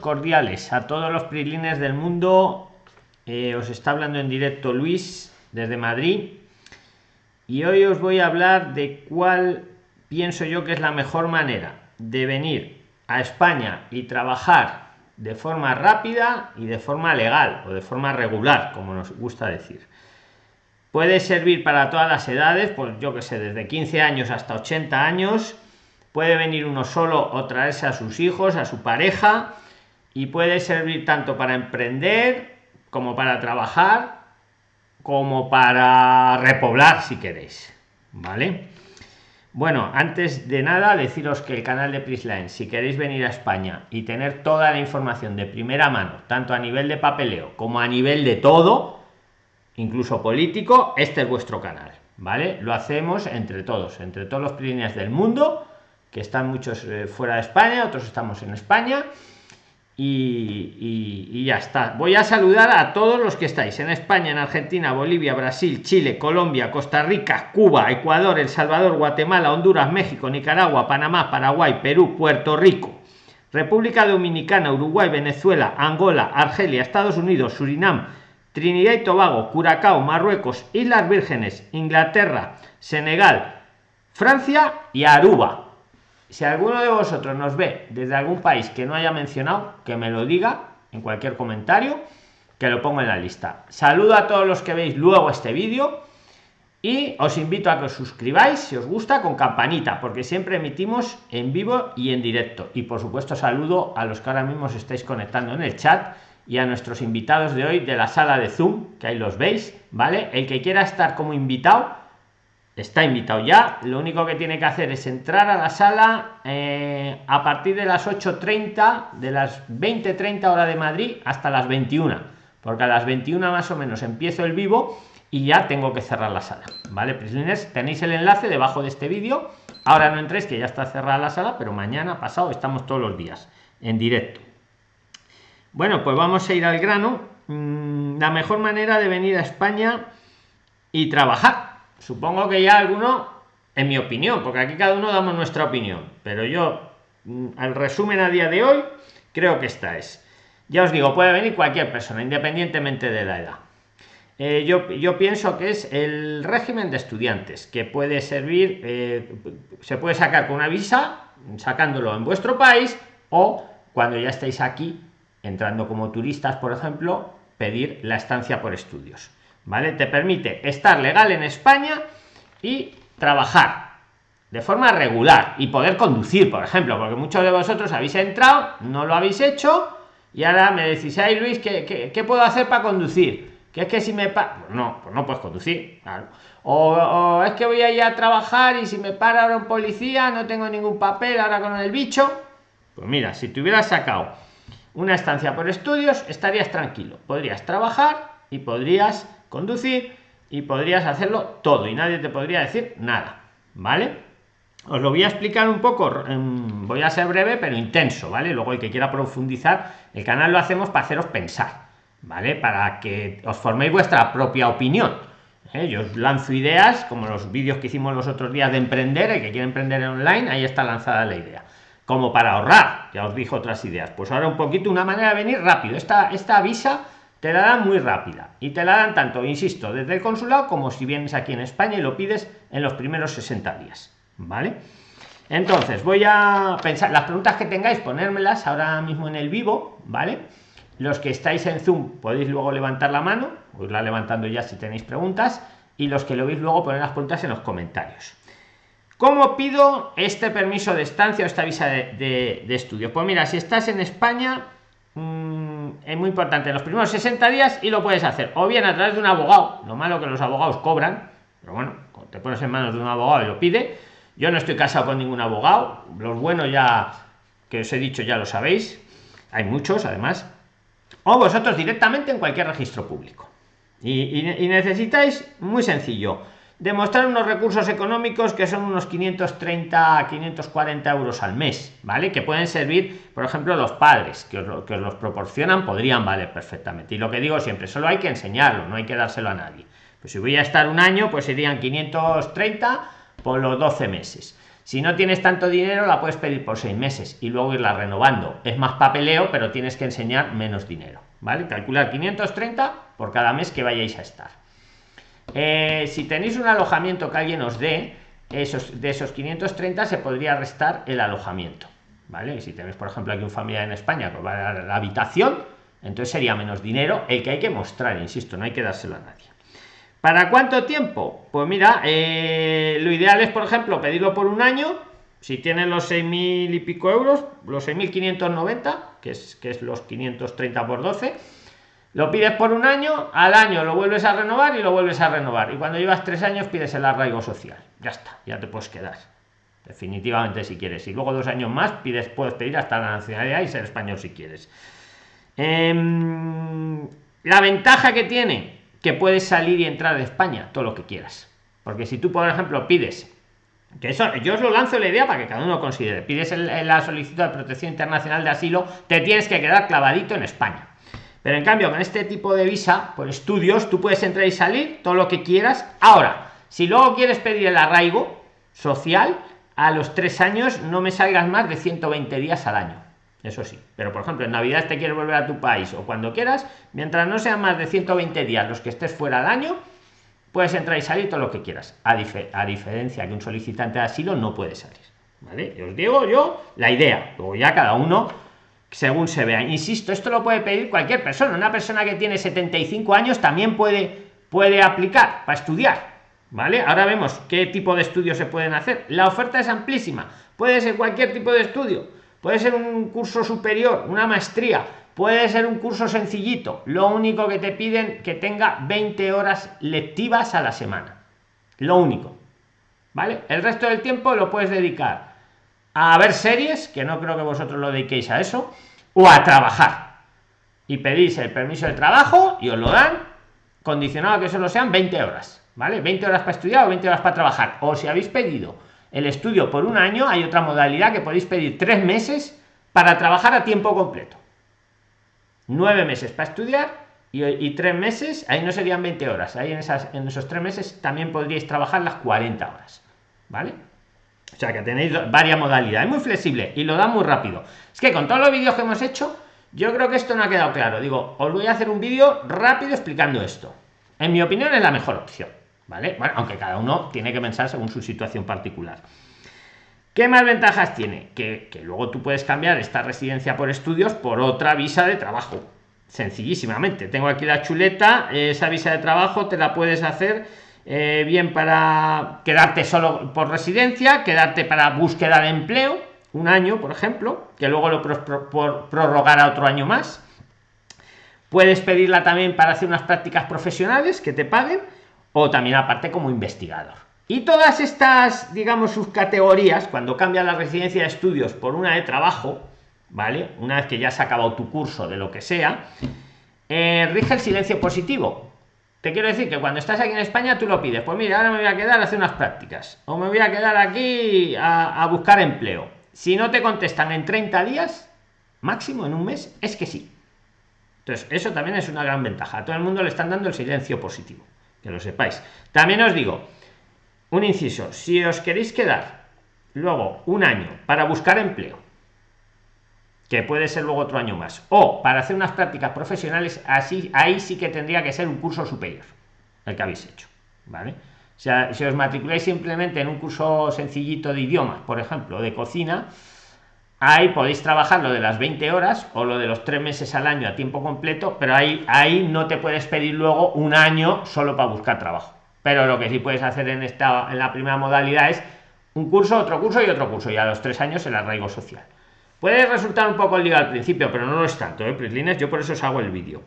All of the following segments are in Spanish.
Cordiales a todos los prilines del mundo. Eh, os está hablando en directo Luis desde Madrid. Y hoy os voy a hablar de cuál pienso yo que es la mejor manera de venir a España y trabajar de forma rápida y de forma legal o de forma regular, como nos gusta decir. Puede servir para todas las edades, pues yo que sé, desde 15 años hasta 80 años puede venir uno solo o traerse a sus hijos, a su pareja, y puede servir tanto para emprender como para trabajar, como para repoblar si queréis. ¿Vale? Bueno, antes de nada, deciros que el canal de Prisline, si queréis venir a España y tener toda la información de primera mano, tanto a nivel de papeleo como a nivel de todo, incluso político, este es vuestro canal, ¿vale? Lo hacemos entre todos, entre todos los Pirineos del mundo que están muchos eh, fuera de España, otros estamos en España. Y, ya está. Voy a saludar a todos los que estáis en España, en Argentina, Bolivia, Brasil, Chile, Colombia, Costa Rica, Cuba, Ecuador, El Salvador, Guatemala, Honduras, México, Nicaragua, Panamá, Paraguay, Perú, Puerto Rico, República Dominicana, Uruguay, Venezuela, Angola, Argelia, Estados Unidos, Surinam, Trinidad y Tobago, Curacao, Marruecos, Islas Vírgenes, Inglaterra, Senegal, Francia y Aruba si alguno de vosotros nos ve desde algún país que no haya mencionado, que me lo diga en cualquier comentario, que lo pongo en la lista. Saludo a todos los que veis luego este vídeo y os invito a que os suscribáis si os gusta con campanita, porque siempre emitimos en vivo y en directo. Y por supuesto saludo a los que ahora mismo os estáis conectando en el chat y a nuestros invitados de hoy de la sala de Zoom, que ahí los veis, ¿vale? El que quiera estar como invitado está invitado ya. Lo único que tiene que hacer es entrar a la sala eh, a partir de las 8.30 de las 20.30 hora de Madrid hasta las 21 porque a las 21 más o menos empiezo el vivo y ya tengo que cerrar la sala. Vale prisioneros tenéis el enlace debajo de este vídeo. Ahora no entréis que ya está cerrada la sala pero mañana pasado estamos todos los días en directo. Bueno pues vamos a ir al grano. Mm, la mejor manera de venir a España y trabajar supongo que ya alguno en mi opinión porque aquí cada uno damos nuestra opinión pero yo al mm, resumen a día de hoy creo que esta es. Ya os digo puede venir cualquier persona independientemente de la edad. Eh, yo, yo pienso que es el régimen de estudiantes que puede servir eh, se puede sacar con una visa sacándolo en vuestro país o cuando ya estáis aquí entrando como turistas por ejemplo pedir la estancia por estudios ¿vale? Te permite estar legal en España y trabajar de forma regular y poder conducir, por ejemplo, porque muchos de vosotros habéis entrado, no lo habéis hecho y ahora me decís, ay Luis, ¿qué, qué, puedo hacer para conducir? Que es que si me pa pues no, pues no puedes conducir, claro. O, es que voy a ir a trabajar y si me para ahora un policía, no tengo ningún papel ahora con el bicho. Pues mira, si te hubieras sacado una estancia por estudios, estarías tranquilo. Podrías trabajar y podrías conducir y podrías hacerlo todo y nadie te podría decir nada vale os lo voy a explicar un poco voy a ser breve pero intenso vale luego el que quiera profundizar el canal lo hacemos para haceros pensar vale para que os forméis vuestra propia opinión ¿eh? yo os lanzo ideas como los vídeos que hicimos los otros días de emprender el que quiere emprender en online ahí está lanzada la idea. Como para ahorrar ya os dijo otras ideas. Pues ahora un poquito una manera de venir rápido. Esta esta avisa te la dan muy rápida y te la dan tanto, insisto, desde el consulado como si vienes aquí en España y lo pides en los primeros 60 días, ¿vale? Entonces, voy a pensar, las preguntas que tengáis, ponérmelas ahora mismo en el vivo, ¿vale? Los que estáis en Zoom podéis luego levantar la mano, os la levantando ya si tenéis preguntas, y los que lo veis luego poner las preguntas en los comentarios. ¿Cómo pido este permiso de estancia o esta visa de, estudio? Pues mira, si estás en España, Mm, es muy importante los primeros 60 días y lo puedes hacer. O bien a través de un abogado. Lo malo que los abogados cobran pero bueno te pones en manos de un abogado y lo pide yo no estoy casado con ningún abogado. Los buenos ya que os he dicho ya lo sabéis. Hay muchos además. O vosotros directamente en cualquier registro público. Y necesitáis muy sencillo demostrar unos recursos económicos que son unos 530 540 euros al mes vale que pueden servir por ejemplo los padres que os, que los proporcionan podrían valer perfectamente y lo que digo siempre solo hay que enseñarlo no hay que dárselo a nadie pues si voy a estar un año pues serían 530 por los 12 meses Si no tienes tanto dinero, la puedes pedir por seis meses y luego irla renovando. Es más papeleo, pero tienes que enseñar menos dinero. ¿Vale? Calcular 530 por cada mes que vayáis a estar. Eh, si tenéis un alojamiento que alguien os dé, esos, de esos 530 se podría restar el alojamiento. ¿Vale? Si tenéis, por ejemplo, aquí un familiar en España que va a la habitación, entonces sería menos dinero el que hay que mostrar, insisto, no hay que dárselo a nadie. ¿Para cuánto tiempo? Pues mira, eh, lo ideal es, por ejemplo, pedirlo por un año. Si tienen los 6.000 y pico euros, los 6.590, que es, que es los 530 por 12, lo pides por un año, al año lo vuelves a renovar y lo vuelves a renovar. Y cuando llevas tres años pides el arraigo social. Ya está, ya te puedes quedar. Definitivamente si quieres. Y luego dos años más pides, puedes pedir hasta la nacionalidad y ser español si quieres. Em, la ventaja que tiene que puedes salir y entrar de España todo lo que quieras. Porque si tú, por ejemplo, pides, que eso yo os lo lanzo la idea para que cada uno considere, pides la solicitud de protección internacional de asilo, te tienes que quedar clavadito en España. Pero en cambio, con este tipo de visa, por estudios, tú puedes entrar y salir todo lo que quieras. Ahora, si luego quieres pedir el arraigo social, a los tres años no me salgas más de 120 días al año. Eso sí. Pero por ejemplo en navidad te quieres volver a tu país o cuando quieras mientras no sean más de 120 días los que estés fuera del año puedes entrar y salir todo lo que quieras. A, a diferencia que un solicitante de asilo no puede salir. Vale os digo yo la idea. Luego ya cada uno según se vea insisto esto lo puede pedir cualquier persona una persona que tiene 75 años también puede puede aplicar para estudiar vale ahora vemos qué tipo de estudios se pueden hacer la oferta es amplísima puede ser cualquier tipo de estudio puede ser un curso superior, una maestría, puede ser un curso sencillito. Lo único que te piden que tenga 20 horas lectivas a la semana. Lo único. ¿Vale? El resto del tiempo lo puedes dedicar a ver series, que no creo que vosotros lo dediquéis a eso, o a trabajar. Y pedís el permiso de trabajo y os lo dan, condicionado a que solo sean 20 horas. ¿Vale? 20 horas para estudiar o 20 horas para trabajar. O si habéis pedido el estudio por un año, hay otra modalidad que podéis pedir tres meses para trabajar a tiempo completo. Nueve meses para estudiar y, tres meses, ahí no serían 20 horas, ahí en, esas, en esos tres meses también podríais trabajar las 40 horas. ¿Vale? O sea que tenéis varias modalidades, muy flexible y lo da muy rápido. Es que con todos los vídeos que hemos hecho, yo creo que esto no ha quedado claro. Digo, os voy a hacer un vídeo rápido explicando esto. En mi opinión es la mejor opción. ¿vale? Bueno, aunque cada uno tiene que pensar según su situación particular. ¿Qué más ventajas tiene? Que, luego tú puedes cambiar esta residencia por estudios por otra visa de trabajo. Sencillísimamente. Tengo aquí la chuleta, esa visa de trabajo te la puedes hacer eh, bien para quedarte solo por residencia, quedarte para búsqueda de empleo, un año, por ejemplo, que luego lo por prorrogar a otro año más. Puedes pedirla también para hacer unas prácticas profesionales que te paguen o también aparte como investigador. Y todas estas, digamos, sus categorías, cuando cambia la residencia de estudios por una de trabajo, ¿vale? Una vez que ya has acabado tu curso de lo que sea, eh, rige el silencio positivo. Te quiero decir que cuando estás aquí en España tú lo pides, pues mira, ahora me voy a quedar a hacer unas prácticas, o me voy a quedar aquí a, buscar empleo. Si no te contestan en 30 días, máximo en un mes, es que sí. Entonces, eso también es una gran ventaja. A todo el mundo le están dando el silencio positivo que lo sepáis. También os digo, un inciso, si os queréis quedar luego un año para buscar empleo, que puede ser luego otro año más, o para hacer unas prácticas profesionales, así ahí sí que tendría que ser un curso superior, el que habéis hecho, ¿vale? O sea, si os matriculáis simplemente en un curso sencillito de idiomas, por ejemplo, de cocina, ahí podéis trabajar lo de las 20 horas o lo de los tres meses al año a tiempo completo, pero ahí, ahí no te puedes pedir luego un año solo para buscar trabajo. Pero lo que sí puedes hacer en esta en la primera modalidad es un curso, otro curso y otro curso, y a los tres años el arraigo social. Puede resultar un poco lío al principio, pero no lo es tanto, ¿eh, Prislines? Yo por eso os hago el vídeo.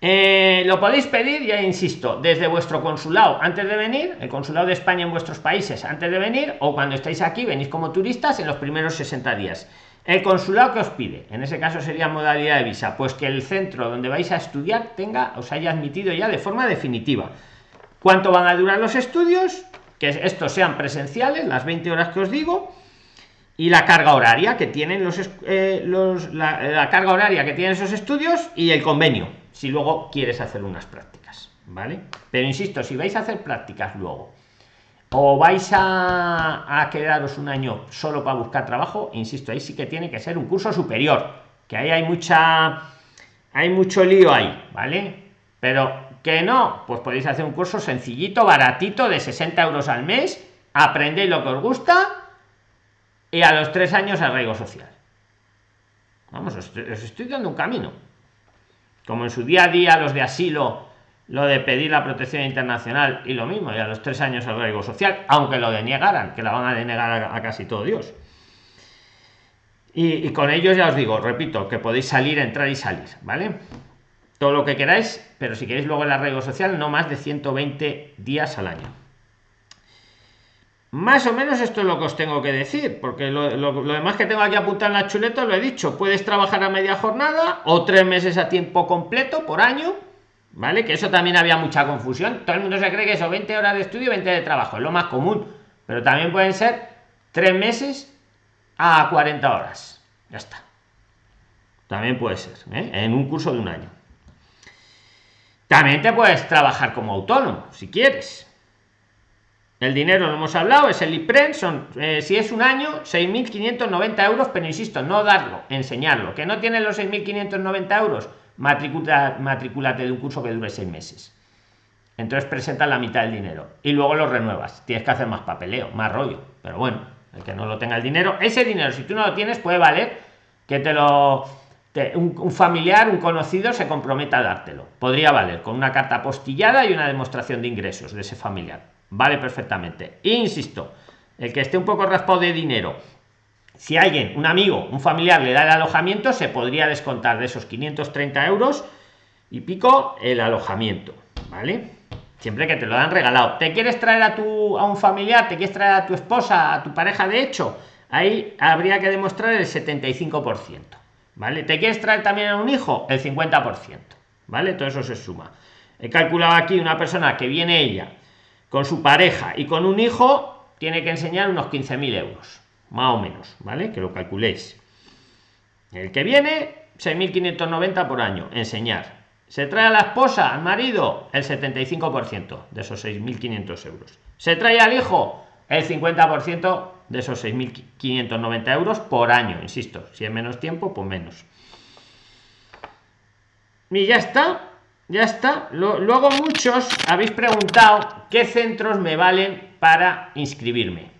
Eh, lo podéis pedir, ya insisto, desde vuestro consulado antes de venir, el consulado de España en vuestros países antes de venir, o cuando estáis aquí, venís como turistas en los primeros 60 días. El consulado que os pide, en ese caso sería modalidad de visa, pues que el centro donde vais a estudiar tenga, os haya admitido ya de forma definitiva. ¿Cuánto van a durar los estudios? Que estos sean presenciales, las 20 horas que os digo, y la carga horaria que tienen los, eh, la carga horaria que tienen esos estudios y el convenio si luego quieres hacer unas prácticas, ¿vale? Pero insisto, si vais a hacer prácticas luego o vais a, a quedaros un año solo para buscar trabajo, insisto, ahí sí que tiene que ser un curso superior, que ahí hay mucha, hay mucho lío ahí, ¿vale? Pero que no, pues podéis hacer un curso sencillito, baratito, de 60 euros al mes, aprendéis lo que os gusta y a los tres años arraigo social. Vamos, os estoy dando un camino. Como en su día a día los de asilo lo de pedir la protección internacional y lo mismo, y a los tres años riesgo social, aunque lo denegaran, que la van a denegar a, casi todo Dios. Y, con ellos ya os digo, repito, que podéis salir, entrar y salir, ¿vale? Todo lo que queráis, pero si queréis luego el arraigo social, no más de 120 días al año. Más o menos esto es lo que os tengo que decir, porque lo, demás que tengo aquí apuntado en la chuleta lo he dicho. Puedes trabajar a media jornada o tres meses a tiempo completo por año ¿Vale? Que eso también había mucha confusión. Todo el mundo se cree que eso 20 horas de estudio, 20 de trabajo, es lo más común. Pero también pueden ser 3 meses a 40 horas. Ya está. También puede ser, ¿eh? en un curso de un año. También te puedes trabajar como autónomo, si quieres. El dinero, lo hemos hablado, es el IPREN, son, eh, si es un año, 6.590 euros, pero insisto, no darlo, enseñarlo. Que no tiene los 6.590 euros, matrículate de un curso que dure seis meses. Entonces presentas la mitad del dinero y luego lo renuevas. Tienes que hacer más papeleo, más rollo. Pero bueno, el que no lo tenga el dinero, ese dinero, si tú no lo tienes, puede valer que te lo. un, familiar, un conocido se comprometa a dártelo. Podría valer con una carta postillada y una demostración de ingresos de ese familiar. Vale perfectamente. insisto, el que esté un poco raspado de dinero si alguien, un amigo, un familiar le da el alojamiento, se podría descontar de esos 530 euros y pico el alojamiento, ¿vale? Siempre que te lo dan regalado. ¿Te quieres traer a tu a un familiar, te quieres traer a tu esposa, a tu pareja de hecho? Ahí habría que demostrar el 75%, ¿vale? ¿Te quieres traer también a un hijo? El 50%, ¿vale? Todo eso se suma. He calculado aquí una persona que viene ella con su pareja y con un hijo, tiene que enseñar unos 15.000 euros más o menos, ¿vale? Que lo calculéis. El que viene, 6.590 por año, enseñar. Se trae a la esposa, al marido, el 75% de esos 6.500 euros. Se trae al hijo, el 50% de esos 6.590 euros por año, insisto. Si es menos tiempo, pues menos. Y ya está, ya está. Luego muchos habéis preguntado qué centros me valen para inscribirme.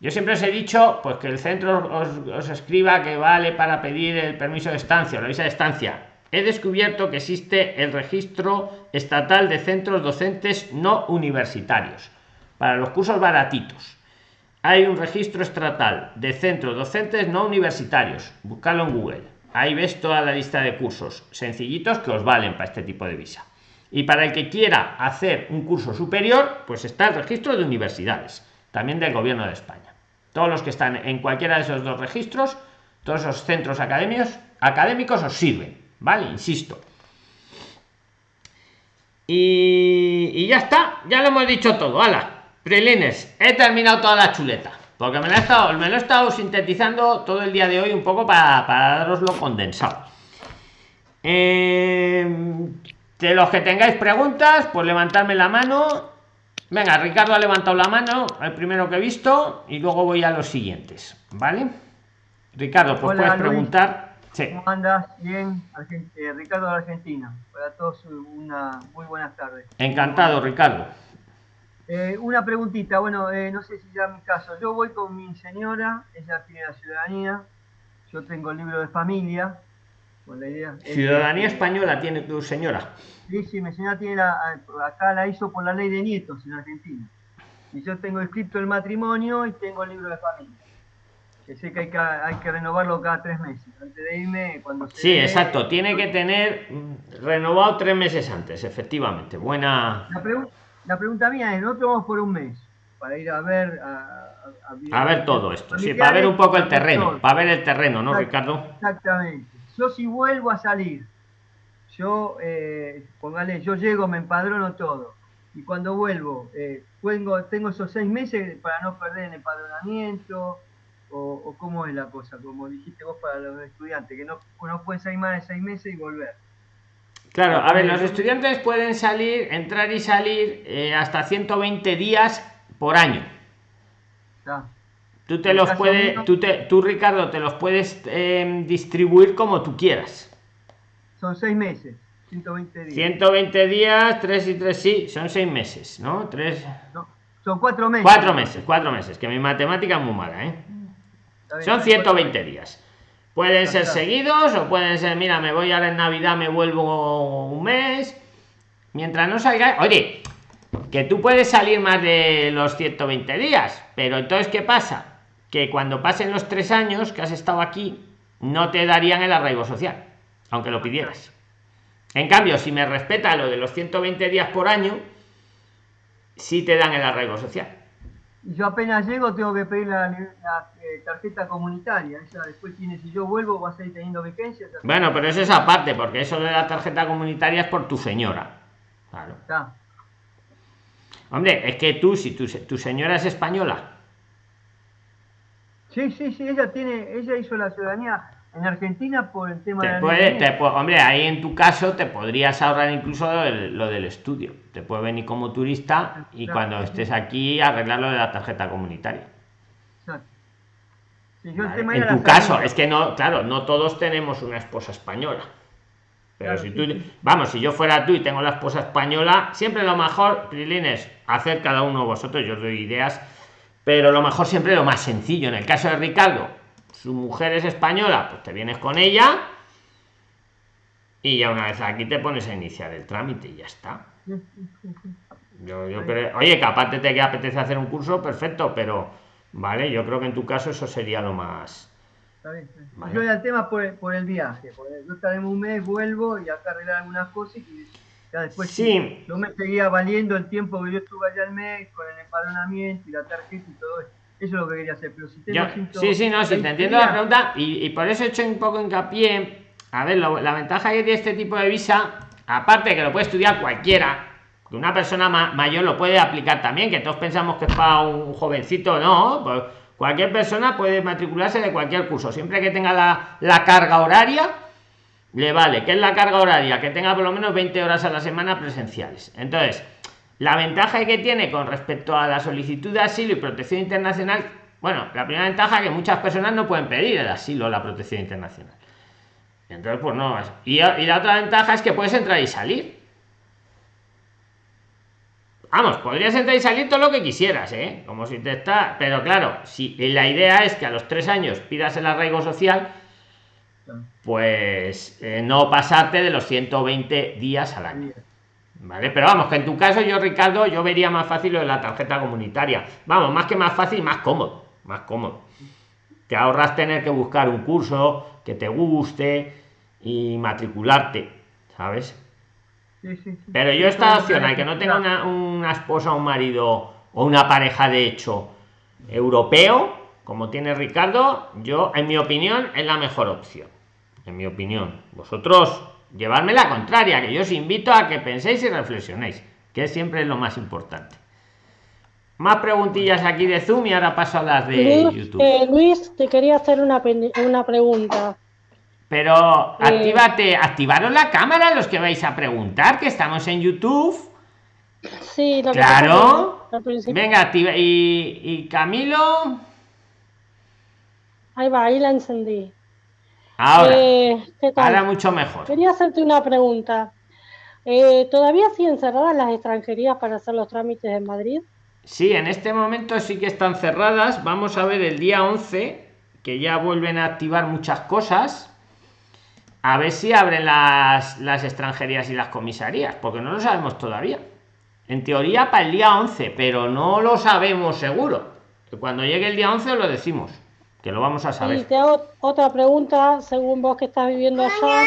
Yo siempre os he dicho pues que el centro os, escriba que vale para pedir el permiso de estancia o la visa de estancia. He descubierto que existe el registro estatal de centros docentes no universitarios para los cursos baratitos. Hay un registro estatal de centros docentes no universitarios. Buscadlo en Google. Ahí ves toda la lista de cursos sencillitos que os valen para este tipo de visa. Y para el que quiera hacer un curso superior, pues está el registro de universidades, también del gobierno de España. Todos los que están en cualquiera de esos dos registros todos esos centros académicos académicos os sirven vale insisto. Y, ya está ya lo hemos dicho todo. Hala prelines he terminado toda la chuleta porque me lo he estado me lo he estado sintetizando todo el día de hoy un poco para, para daroslo condensado eh, de los que tengáis preguntas pues levantarme la mano Venga, Ricardo ha levantado la mano, el primero que he visto, y luego voy a los siguientes, ¿vale? Ricardo, pues puedes preguntar. ¿Cómo andas? Bien, eh, Ricardo de Argentina. Para todos una muy buenas tardes. Encantado, Ricardo. Eh, una preguntita, bueno, eh, no sé si ya mi caso. Yo voy con mi señora, ella tiene la ciudadanía, yo tengo el libro de familia, con la idea. Ciudadanía española tiene tu señora. Sí, sí, mi señora tiene la, acá la hizo por la ley de nietos en Argentina. Y yo tengo escrito el matrimonio y tengo el libro de familia. Que sé que hay que, hay que renovarlo cada tres meses. Antes de irme, cuando Sí, exacto. Tiene que tener mm, renovado tres meses antes, efectivamente. Buena. La, pregunta mía es: nosotros vamos por un mes para ir a ver. A, ver todo esto, sí, para ver un poco el terreno, para ver el terreno, ¿no, Ricardo? Exactamente. Yo si vuelvo a salir yo, eh, póngale, yo llego, me empadrono todo. Y cuando vuelvo, eh, tengo, tengo esos seis meses para no perder el empadronamiento, o, cómo es la cosa, como dijiste vos para los estudiantes, que no, no pueden salir más de seis meses y volver. Claro, a ver, los estudiantes pueden salir, entrar y salir eh, hasta 120 días por año. Tú te los puedes, tú, te, tú Ricardo, te los puedes em, distribuir como tú quieras. Son seis meses, 120 días. 120 días, 3 y 3, sí, son seis meses, ¿no? Tres. son cuatro meses. Cuatro meses, cuatro meses, que mi matemática es muy mala, ¿eh? Son 120 días. Pueden ser seguidos o pueden ser, mira, me voy ahora en Navidad, me vuelvo un mes. Mientras no salga. Oye, que tú puedes salir más de los 120 días, pero entonces, ¿qué pasa? que cuando pasen los tres años que has estado aquí, no te darían el arraigo social, aunque lo pidieras. En cambio, si me respeta lo de los 120 días por año, sí te dan el arraigo social. Yo apenas llego, tengo que pedir la, eh, tarjeta comunitaria. Esa después tiene, si yo vuelvo, va a seguir teniendo vigencia. Bueno, pero eso es aparte, porque eso de la tarjeta comunitaria es por tu señora. Claro. Hombre, es que tú, si tu, tu señora es española, Sí, sí, sí, ella tiene, ella hizo la ciudadanía en Argentina por el tema de puede, hombre, ahí en tu caso te podrías ahorrar incluso lo del, estudio. Te puede venir como turista y cuando estés aquí arreglar lo de la tarjeta comunitaria. en tu caso, es que no, claro, no todos tenemos una esposa española. Pero si tú, vamos, si yo fuera tú y tengo la esposa española, siempre lo mejor, Prilines, hacer cada uno de vosotros, yo os doy ideas pero lo mejor siempre lo más sencillo. En el caso de Ricardo, su mujer es española, pues te vienes con ella y ya una vez aquí te pones a iniciar el trámite y ya está. Yo, yo creo, oye, que aparte te que apetece hacer un curso, perfecto, pero vale, yo creo que en tu caso eso sería lo más. Yo el tema por, por el viaje, yo estaré un mes, vuelvo y acá arreglar algunas cosas y ya después sí. no me seguía valiendo el tiempo que yo estuve allá al mes con el empadronamiento y la tarjeta y todo eso. Eso es lo que quería hacer. Pero si tengo sí, sí, no, sí, te entiendo la pregunta y, y, por eso he hecho un poco hincapié. A ver, la ventaja que tiene este tipo de visa, aparte de que lo puede estudiar cualquiera, que una persona mayor lo puede aplicar también, que todos pensamos que es para un jovencito, no, pues cualquier persona puede matricularse de cualquier curso, siempre que tenga la, la carga horaria le vale, que es la carga horaria, que tenga por lo menos 20 horas a la semana presenciales. Entonces, la ventaja que tiene con respecto a la solicitud de asilo y protección internacional, bueno, la primera ventaja es que muchas personas no pueden pedir el asilo o la protección internacional. Entonces, pues no. Y, la otra ventaja es que puedes entrar y salir. Vamos, podrías entrar y salir todo lo que quisieras, ¿eh? Como si te está. Pero claro, si la idea es que a los tres años pidas el arraigo social, pues eh, no pasarte de los 120 días al año. ¿Vale? Pero vamos, que en tu caso yo, Ricardo, yo vería más fácil lo de la tarjeta comunitaria. Vamos, más que más fácil, más cómodo. Más cómodo. Te ahorras tener que buscar un curso que te guste y matricularte, ¿sabes? Pero yo esta opción, al que no tenga una, una esposa, un marido o una pareja de hecho europeo, como tiene Ricardo, yo, en mi opinión, es la mejor opción en mi opinión. Vosotros llevarme la contraria, que yo os invito a que penséis y reflexionéis, que siempre es lo más importante. Más preguntillas aquí de Zoom y ahora paso a las de YouTube. Eh, Luis, te quería hacer una, una pregunta. Pero eh, actívate, activaros la cámara los que vais a preguntar, que estamos en YouTube. Sí, claro. Venga, activa. Y, y Camilo. Ahí va, ahí la encendí. Ahora, eh, ahora mucho mejor. Quería hacerte una pregunta. Eh, ¿Todavía siguen cerradas las extranjerías para hacer los trámites en Madrid? Sí, en este momento sí que están cerradas. Vamos a ver el día 11, que ya vuelven a activar muchas cosas. A ver si abren las, las extranjerías y las comisarías, porque no lo sabemos todavía. En teoría para el día 11, pero no lo sabemos seguro. Cuando llegue el día 11 lo decimos que lo vamos a saber. Y te hago otra pregunta, según vos que estás viviendo allá.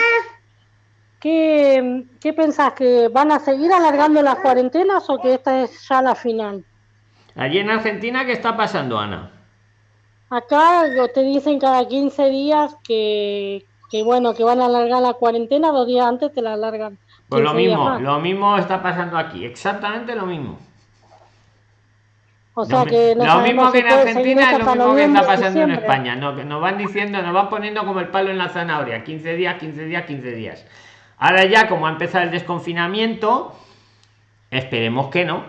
¿Qué, ¿Qué pensás? ¿Que van a seguir alargando las cuarentenas o que esta es ya la final? Allí en Argentina, ¿qué está pasando, Ana? Acá te dicen cada 15 días que, que, bueno, que van a alargar la cuarentena, dos días antes te la alargan. Pues lo mismo, lo mismo está pasando aquí, exactamente lo mismo. O sea que lo mismo que en Argentina es lo mismo que está pasando en España. No, que nos van diciendo, nos van poniendo como el palo en la zanahoria. 15 días, 15 días, 15 días. Ahora ya, como ha empezado el desconfinamiento, esperemos que no.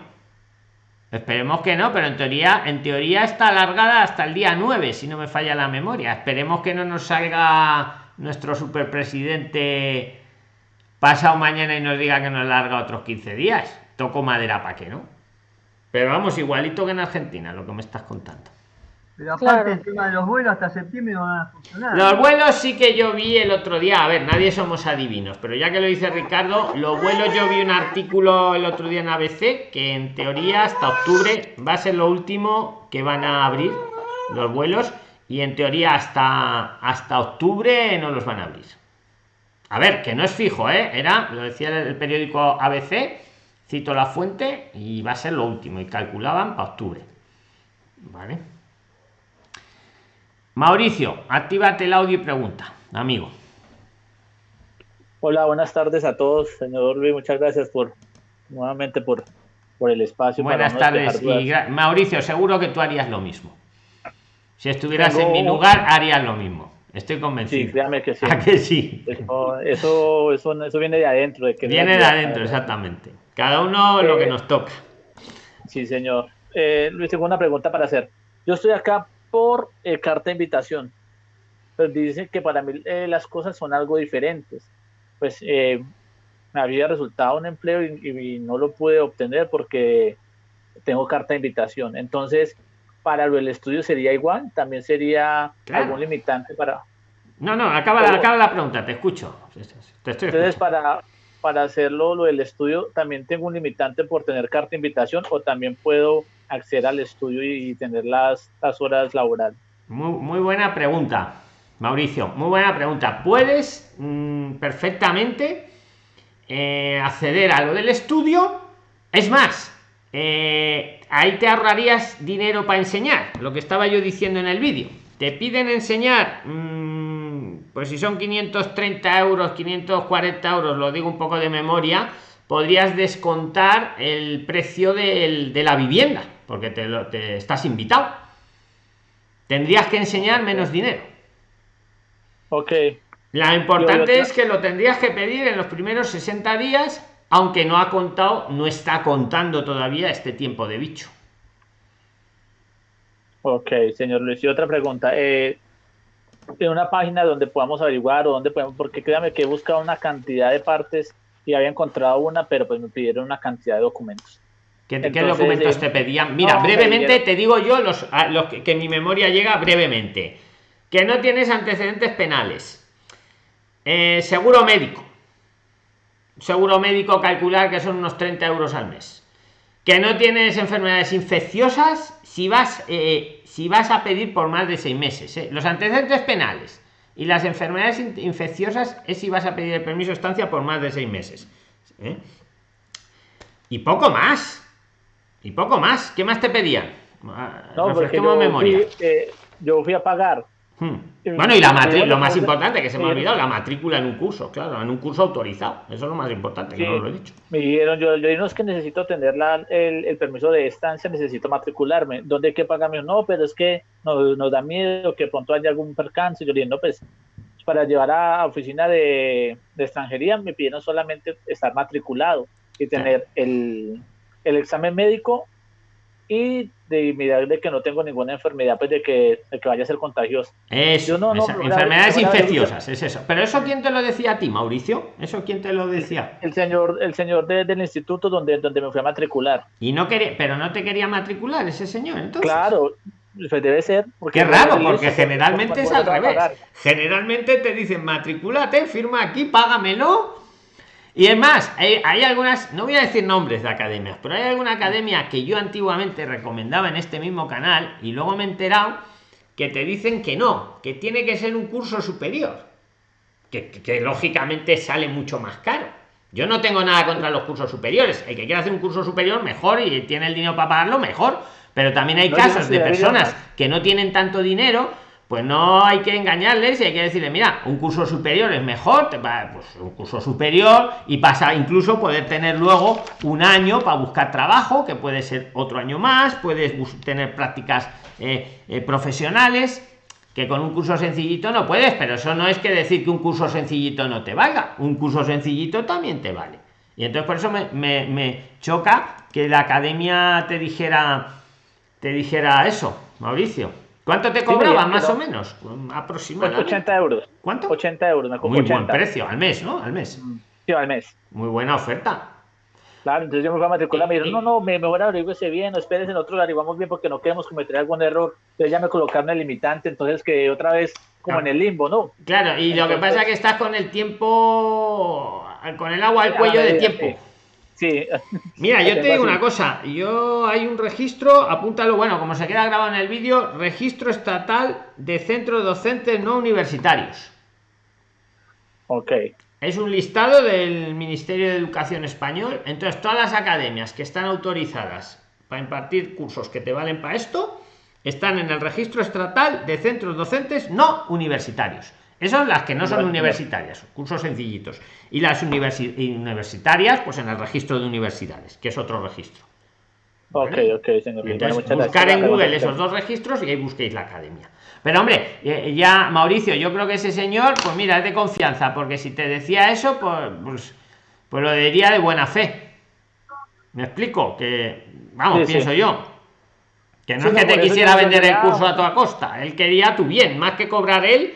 Esperemos que no, pero en teoría, en teoría está alargada hasta el día 9, si no me falla la memoria. Esperemos que no nos salga nuestro superpresidente pasado mañana y nos diga que nos larga otros 15 días. Toco madera para que no. Pero vamos, igualito que en Argentina, lo que me estás contando. Pero aparte el tema de los vuelos hasta septiembre no van a funcionar. Los vuelos sí que yo vi el otro día, a ver, nadie somos adivinos, pero ya que lo dice Ricardo, los vuelos yo vi un artículo el otro día en ABC que en teoría hasta octubre va a ser lo último que van a abrir los vuelos y en teoría hasta hasta octubre no los van a abrir. A ver, que no es fijo, ¿eh? Era, lo decía el periódico ABC, cito la fuente y va a ser lo último y calculaban para octubre. ¿Vale? Mauricio, actívate el audio y pregunta, amigo. Hola, buenas tardes a todos, señor Luis, muchas gracias por nuevamente por, por el espacio. Buenas tardes. Mauricio, seguro que tú harías lo mismo. Si estuvieras en mi lugar, harías lo mismo. Estoy convencido. Sí, créame que sí. ¿A que sí? Eso, eso, eso, viene de adentro. De que viene de adentro, exactamente. Cada uno lo que eh, nos toca. Sí, señor. Eh, Luis, tengo una pregunta para hacer. Yo estoy acá por eh, carta de invitación. Pues dicen que para mí eh, las cosas son algo diferentes. Pues eh, me había resultado un empleo y, no lo pude obtener porque tengo carta de invitación. Entonces, para lo del estudio sería igual, también sería algún limitante para... No, no, acaba, acaba la pregunta, te escucho. Entonces, para, para hacerlo lo del estudio, también tengo un limitante por tener carta de invitación o también puedo acceder al estudio y tener las, las horas laborales? Muy, buena pregunta, Mauricio. Muy buena pregunta. Puedes mm, perfectamente eh, acceder a lo del estudio. Es más, eh, ahí te ahorrarías dinero para enseñar, lo que estaba yo diciendo en el vídeo. Te piden enseñar, mm, pues si son 530 euros, 540 euros, lo digo un poco de memoria, podrías descontar el precio de la vivienda porque te, lo, te estás invitado. Tendrías que enseñar menos dinero. Ok. La importante es que lo tendrías que pedir en los primeros 60 días, aunque no ha contado, no está contando todavía este tiempo de bicho. Ok, señor Luis. Y otra pregunta. Eh, en una página donde podamos averiguar o donde podemos, porque créame que he buscado una cantidad de partes y había encontrado una, pero pues me pidieron una cantidad de documentos. ¿Qué, documentos te pedían? Mira, brevemente te digo yo los, los que, mi memoria llega brevemente. Que no tienes antecedentes penales. Eh, seguro médico. Seguro médico calcular que son unos 30 euros al mes. Que no tienes enfermedades infecciosas si vas, eh, si vas a pedir por más de seis meses. Eh. Los antecedentes penales y las enfermedades infecciosas es si vas a pedir el permiso de estancia por más de seis meses. Y poco más y poco más. ¿Qué más te pedían? No, porque yo memoria. Fui, eh, yo fui a pagar. Hmm. Bueno, y la matrícula, lo más importante que se me ha olvidado, la matrícula en un curso, claro, en un curso autorizado. Eso es lo más importante, que no lo he dicho. Me dijeron, yo, yo no es que necesito tener la, el, permiso de estancia, necesito matricularme. ¿Dónde hay que pagarme? No, pero es que nos, nos da miedo que pronto haya algún percance. Yo le dije, no, pues para llevar a oficina de, de extranjería me pidieron solamente estar matriculado y tener el, el examen médico y de mirar de que no tengo ninguna enfermedad, pues de que, que vaya a ser contagioso. Eso, no, enfermedades infecciosas, es eso. Pero eso quién te lo decía a ti, Mauricio? ¿Eso quién te lo decía? El señor, el señor del instituto donde, donde me fui a matricular. Y no quería, pero no te quería matricular ese señor, entonces. Claro, pues debe ser. Porque Qué raro, porque generalmente es al revés. Generalmente te dicen matriculate, firma aquí, págamelo y es más, hay, algunas, no voy a decir nombres de academias, pero hay alguna academia que yo antiguamente recomendaba en este mismo canal y luego me he enterado que te dicen que no, que tiene que ser un curso superior, que, lógicamente sale mucho más caro. Yo no tengo nada contra los cursos superiores. El que quiera hacer un curso superior, mejor y tiene el dinero para pagarlo, mejor. Pero también hay casos de personas que no tienen tanto dinero pues no hay que engañarles y hay que decirle, mira, un curso superior es mejor, pues un curso superior y pasa incluso poder tener luego un año para buscar trabajo, que puede ser otro año más, puedes tener prácticas eh, eh, profesionales, que con un curso sencillito no puedes, pero eso no es que decir que un curso sencillito no te valga, un curso sencillito también te vale. Y entonces por eso me, me, me choca que la academia te dijera, te dijera eso, Mauricio. ¿Cuánto te cobraba más o menos? Aproximadamente. 80 euros. ¿Cuánto? 80 euros. Me Muy buen precio, al mes, ¿no? Al mes. Sí, al mes. Muy buena oferta. Claro, entonces yo me fui a matricular, me dijeron, no, no, me mejor averigüese bien, espérense, nosotros lo averiguamos bien porque no queremos cometer algún error. Entonces ya me colocaron el limitante, entonces que otra vez como en el limbo, ¿no? Claro, y lo que pasa es que estás con el tiempo, con el agua al cuello de tiempo. Sí. Mira, yo te digo una cosa, yo hay un registro, apúntalo, bueno, como se queda grabado en el vídeo, registro estatal de centros docentes no universitarios. Ok. Es un listado del Ministerio de Educación Español. Entonces, todas las academias que están autorizadas para impartir cursos que te valen para esto, están en el registro estatal de centros docentes no universitarios. Esas las que no son universitarias, cursos sencillitos. Y las universitarias, pues en el registro de universidades, que es otro registro. Ok, ok, señor. Entonces, buscar en Google esos dos registros y ahí busquéis la academia. Pero hombre, eh, ya Mauricio, yo creo que ese señor, pues mira, es de confianza, porque si te decía eso, pues, pues, pues lo diría de buena fe. ¿Me explico? Que, vamos, pienso yo. Que no es que te quisiera vender el curso a toda costa. Él quería tu bien, más que cobrar él,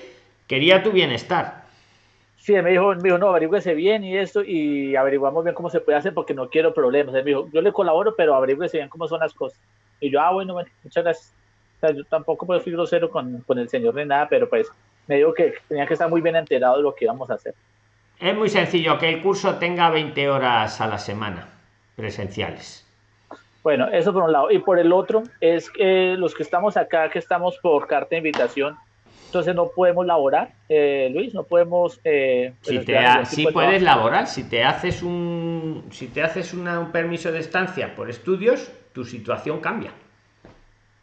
quería tu bienestar. Sí, me dijo, me dijo, no, averigüese bien y esto, y averiguamos bien cómo se puede hacer porque no quiero problemas. Él me dijo, yo le colaboro, pero averigüese bien cómo son las cosas. Y yo, ah, bueno, muchas gracias yo tampoco pues, fui grosero con, con el señor ni nada, pero pues me dijo que tenía que estar muy bien enterado de lo que íbamos a hacer. Es muy sencillo, que el curso tenga 20 horas a la semana presenciales. Bueno, eso por un lado. Y por el otro, es que los que estamos acá, que estamos por carta de invitación, entonces no podemos laborar, eh, Luis, no podemos... Eh, si te puedes laborar, si te haces un, si te haces un permiso de estancia por estudios, tu situación cambia.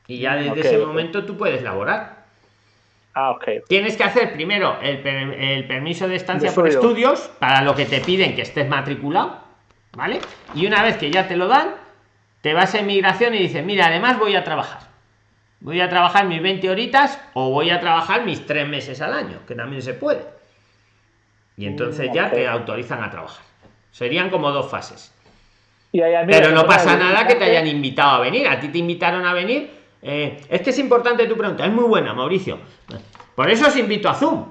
Y ya desde ese momento tú puedes laborar. Ah, ok. Tienes que hacer primero el, permiso de estancia por estudios, para lo que te piden que estés matriculado, ¿vale? Y una vez que ya te lo dan, te vas a inmigración y dices, mira, además voy a trabajar. Voy a trabajar mis 20 horitas o voy a trabajar mis 3 meses al año, que también se puede. Y entonces ya te autorizan a trabajar. Serían como dos fases. Pero no pasa nada que te hayan invitado a venir. A ti te invitaron a venir eh, es que es importante tu pregunta, es muy buena, Mauricio. Por eso os invito a Zoom.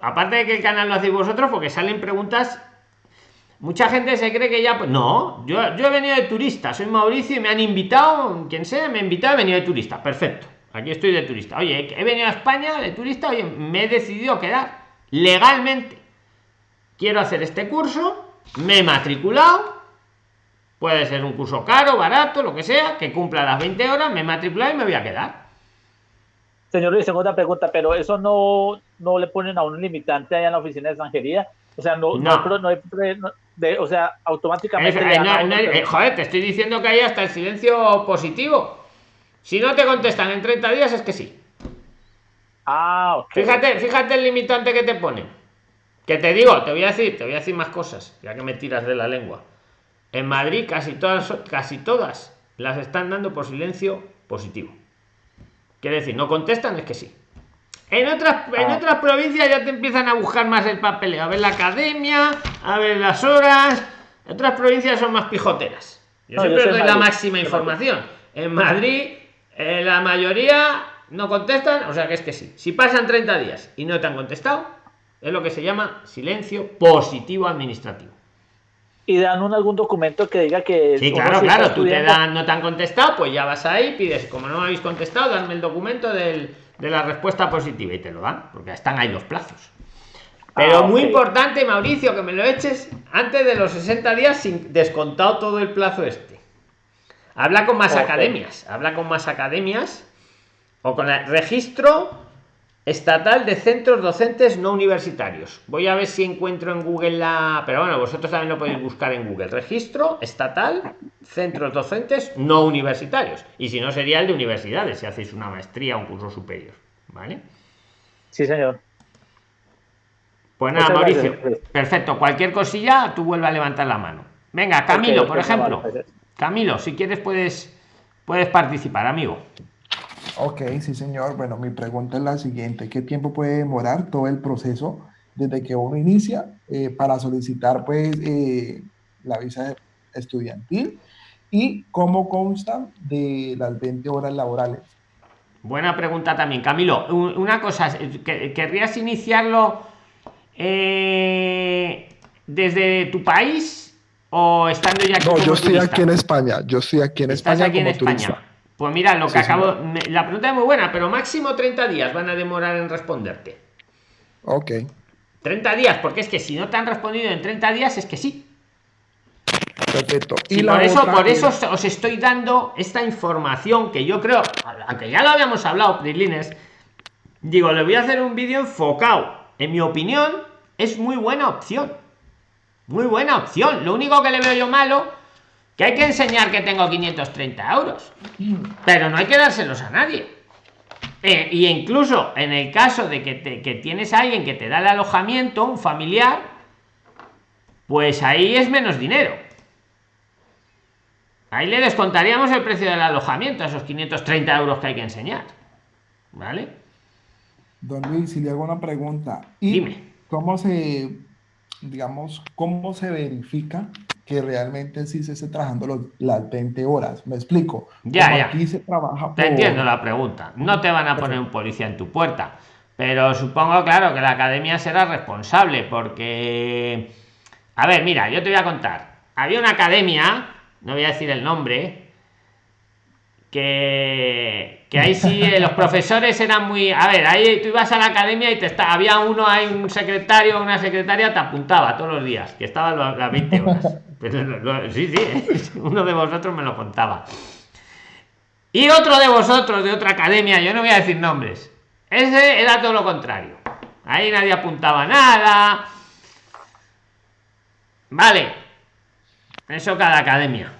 Aparte de que el canal lo hacéis vosotros, porque salen preguntas. Mucha gente se cree que ya. Pues, no, yo, yo he venido de turista, soy Mauricio y me han invitado, quien sea, me ha invitado, he venido de turista. Perfecto, aquí estoy de turista. Oye, he venido a España de turista, oye, me he decidido quedar legalmente. Quiero hacer este curso, me he matriculado, Puede ser un curso caro, barato, lo que sea, que cumpla las 20 horas, me matriculo y me voy a quedar. Señor Luis, segunda pregunta, pero eso no, no le ponen a un limitante allá en la oficina de extranjería. O sea, no, no. hay, de, o sea, automáticamente. Eh, joder, te estoy diciendo que hay hasta el silencio positivo. Si no te contestan en 30 días, es que sí. Ah. Fíjate, fíjate el limitante que te ponen. Que te digo, te voy a decir, te voy a decir más cosas, ya que me tiras de la lengua. En Madrid casi todas, casi todas las están dando por silencio positivo. Quiere decir, no contestan, es que sí. En otras, en ah. otras provincias ya te empiezan a buscar más el papel, a ver la academia, a ver las horas. Otras provincias son más pijoteras. Yo siempre doy la máxima información. En Madrid, eh, la mayoría no contestan, o sea que es que sí. Si pasan 30 días y no te han contestado, es lo que se llama silencio positivo administrativo y dan un, algún documento que diga que... Sí, claro, claro, tú te dan, no te han contestado, pues ya vas ahí, pides, como no me habéis contestado, danme el documento de la respuesta positiva y te lo dan, porque están ahí los plazos. Pero ah, muy importante, Mauricio, que me lo eches antes de los 60 días sin descontado todo el plazo este. Habla con más academias, habla con más academias o con el registro Estatal de Centros Docentes No Universitarios. Voy a ver si encuentro en Google la... Pero bueno, vosotros también lo podéis buscar en Google. Registro Estatal Centros Docentes No Universitarios. Y si no, sería el de universidades, si hacéis una maestría o un curso superior. ¿Vale? Sí, señor. Pues nada, Mauricio. Perfecto. Cualquier cosilla, tú vuelve a levantar la mano. Venga, Camilo, por ejemplo. Camilo, si quieres puedes, puedes participar, amigo. Ok, sí, señor. Bueno, mi pregunta es la siguiente. ¿Qué tiempo puede demorar todo el proceso desde que uno inicia eh, para solicitar, pues, eh, la visa estudiantil y cómo consta de las 20 horas laborales. Buena pregunta también, Camilo. Una cosa, ¿querrías iniciarlo eh, desde tu país o estando ya aquí? No, yo estoy aquí en España. Yo estoy aquí en España aquí en España. Pues mira, lo que acabo. la pregunta es muy buena, pero máximo 30 días van a demorar en responderte. Ok. 30 días, porque es que si no te han respondido en 30 días, es que sí. Perfecto. Y por eso, por eso os estoy dando esta información que yo creo, aunque ya lo habíamos hablado, Prilines, digo, le voy a hacer un vídeo enfocado. En mi opinión, es muy buena opción. Muy buena opción. Lo único que le veo yo malo, que hay que enseñar que tengo 530 euros. Pero no hay que dárselos a nadie. Eh, y incluso en el caso de que, que tienes a alguien que te da el alojamiento, un familiar, pues ahí es menos dinero Ahí le descontaríamos el precio del alojamiento a esos 530 euros que hay que enseñar. ¿Vale? Don Luis, si le hago una pregunta. ¿Y Dime. ¿Cómo se, digamos, cómo se verifica que realmente sí se esté trabajando las 20 horas? Me explico. Ya, ya. Aquí se trabaja Te entiendo la pregunta. No te van a poner un policía en tu puerta. Pero supongo, claro, que la academia será responsable porque... A ver, mira, yo te voy a contar. Había una academia no voy a decir el nombre, que, que ahí sí eh, los profesores eran muy. A ver, ahí tú ibas a la academia y te está, había uno, hay un secretario, una secretaria, te apuntaba todos los días, que estaba las 20 horas. sí, sí, uno de vosotros me lo contaba. Y otro de vosotros de otra academia, yo no voy a decir nombres, ese era todo lo contrario. Ahí nadie apuntaba nada. Vale, eso cada academia.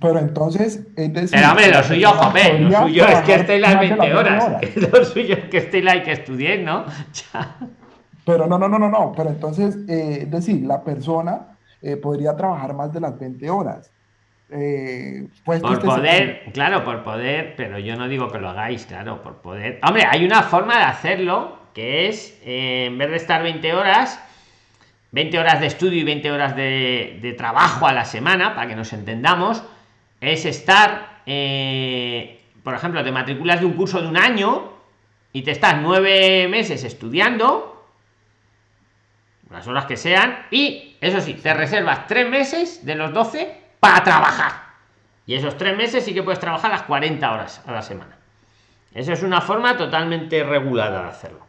Pero entonces, es decir, Pero hombre, lo suyo, joder, lo suyo es que esté las 20 horas. Lo suyo es que esté la que estudie, ¿no? Pero no, no, no, no, no. Pero entonces, eh, es decir, la persona eh, podría trabajar más de las 20 horas. Eh, pues por poder, claro, por poder, pero yo no digo que lo hagáis, claro, por poder. Hombre, hay una forma de hacerlo que es, en vez de estar 20 horas, 20 horas de estudio y 20 horas de, trabajo a la semana, para que nos entendamos, es estar, eh, por ejemplo, te matriculas de un curso de un año y te estás nueve meses estudiando, las horas que sean, y eso sí, te reservas tres meses de los 12 para trabajar. Y esos tres meses sí que puedes trabajar las 40 horas a la semana. Eso es una forma totalmente regulada de hacerlo.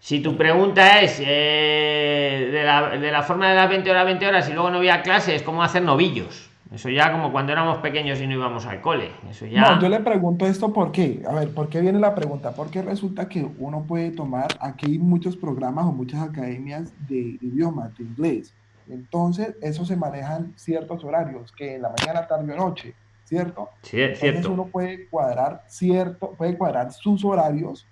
Si tu pregunta es eh, de, la, forma de las 20 horas, 20 horas y luego no voy a clases, ¿cómo hacer novillos? Eso ya como cuando éramos pequeños y no íbamos al cole. Eso ya... No, yo le pregunto esto por qué. A ver, ¿por qué viene la pregunta? Porque resulta que uno puede tomar, aquí hay muchos programas o muchas academias de idioma, de inglés. Entonces, eso se manejan ciertos horarios, que en la mañana, tarde o noche, ¿cierto? Sí, es Entonces uno puede cuadrar cierto, puede cuadrar sus horarios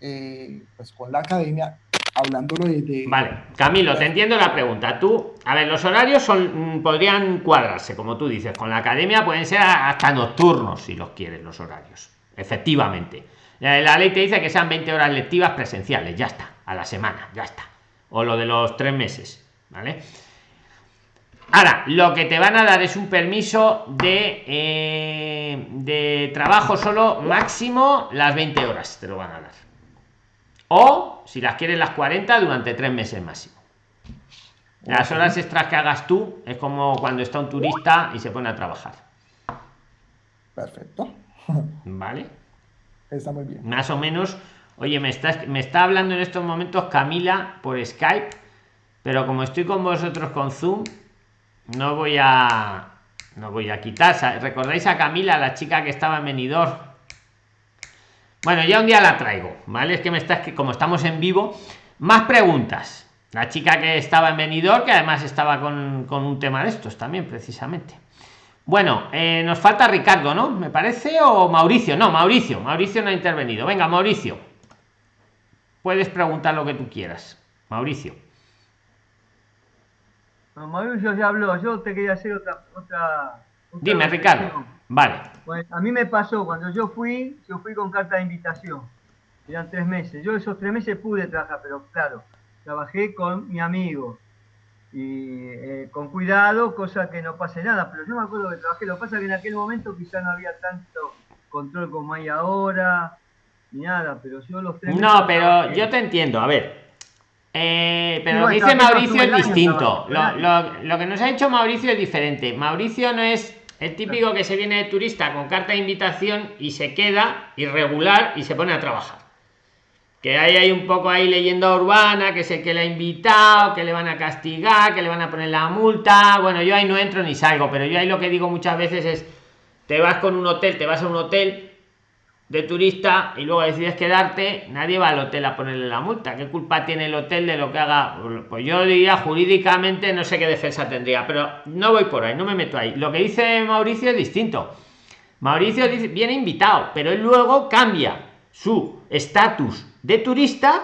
eh, pues con la academia hablándolo de, Vale, Camilo, te entiendo la pregunta. Tú, a ver, los horarios son mm, podrían cuadrarse, como tú dices, con la academia pueden ser hasta nocturnos si los quieres los horarios. Efectivamente. La ley te dice que sean 20 horas lectivas presenciales, ya está, a la semana, ya está. O lo de los tres meses, ¿vale? Ahora, lo que te van a dar es un permiso de, eh, de trabajo solo máximo las 20 horas, te lo van a dar o si las quieres las 40 durante tres meses máximo. Las horas extras que hagas tú es como cuando está un turista y se pone a trabajar. Perfecto. Vale está muy bien. Más o menos oye me está me está hablando en estos momentos Camila por Skype pero como estoy con vosotros con Zoom no voy a no voy a quitar. Recordáis a Camila la chica que estaba en venidor bueno, ya un día la traigo, ¿vale? Es que me estás que como estamos en vivo, más preguntas. La chica que estaba en venidor, que además estaba con, un tema de estos también, precisamente. Bueno, eh, nos falta Ricardo, ¿no? Me parece, o Mauricio. No, Mauricio. Mauricio no ha intervenido. Venga, Mauricio. Puedes preguntar lo que tú quieras. Mauricio. Mauricio ya habló. Yo te quería hacer otra. otra, Dime, Ricardo. Vale. Pues a mí me pasó, cuando yo fui, yo fui con carta de invitación. Eran tres meses. Yo esos tres meses pude trabajar, pero claro, trabajé con mi amigo. y eh, con cuidado, cosa que no pase nada. Pero yo me acuerdo que trabajé, lo que pasa es que en aquel momento quizá no había tanto control como hay ahora, ni nada, pero yo los tres No, pero yo te entiendo, a ver. Eh, pero lo que dice Mauricio es distinto. Lo, lo, lo que nos ha hecho Mauricio es diferente. Mauricio no es el típico que se viene de turista con carta de invitación y se queda irregular y se pone a trabajar que hay, hay un poco ahí leyenda urbana, que sé que le ha invitado, que le van a castigar, que le van a poner la multa. Bueno, yo ahí no entro ni salgo, pero yo ahí lo que digo muchas veces es, te vas con un hotel, te vas a un hotel de turista y luego decides quedarte, nadie va al hotel a ponerle la multa. ¿Qué culpa tiene el hotel de lo que haga? Pues yo diría jurídicamente, no sé qué defensa tendría, pero no voy por ahí, no me meto ahí. Lo que dice Mauricio es distinto. Mauricio dice, viene invitado, pero él luego cambia su estatus de turista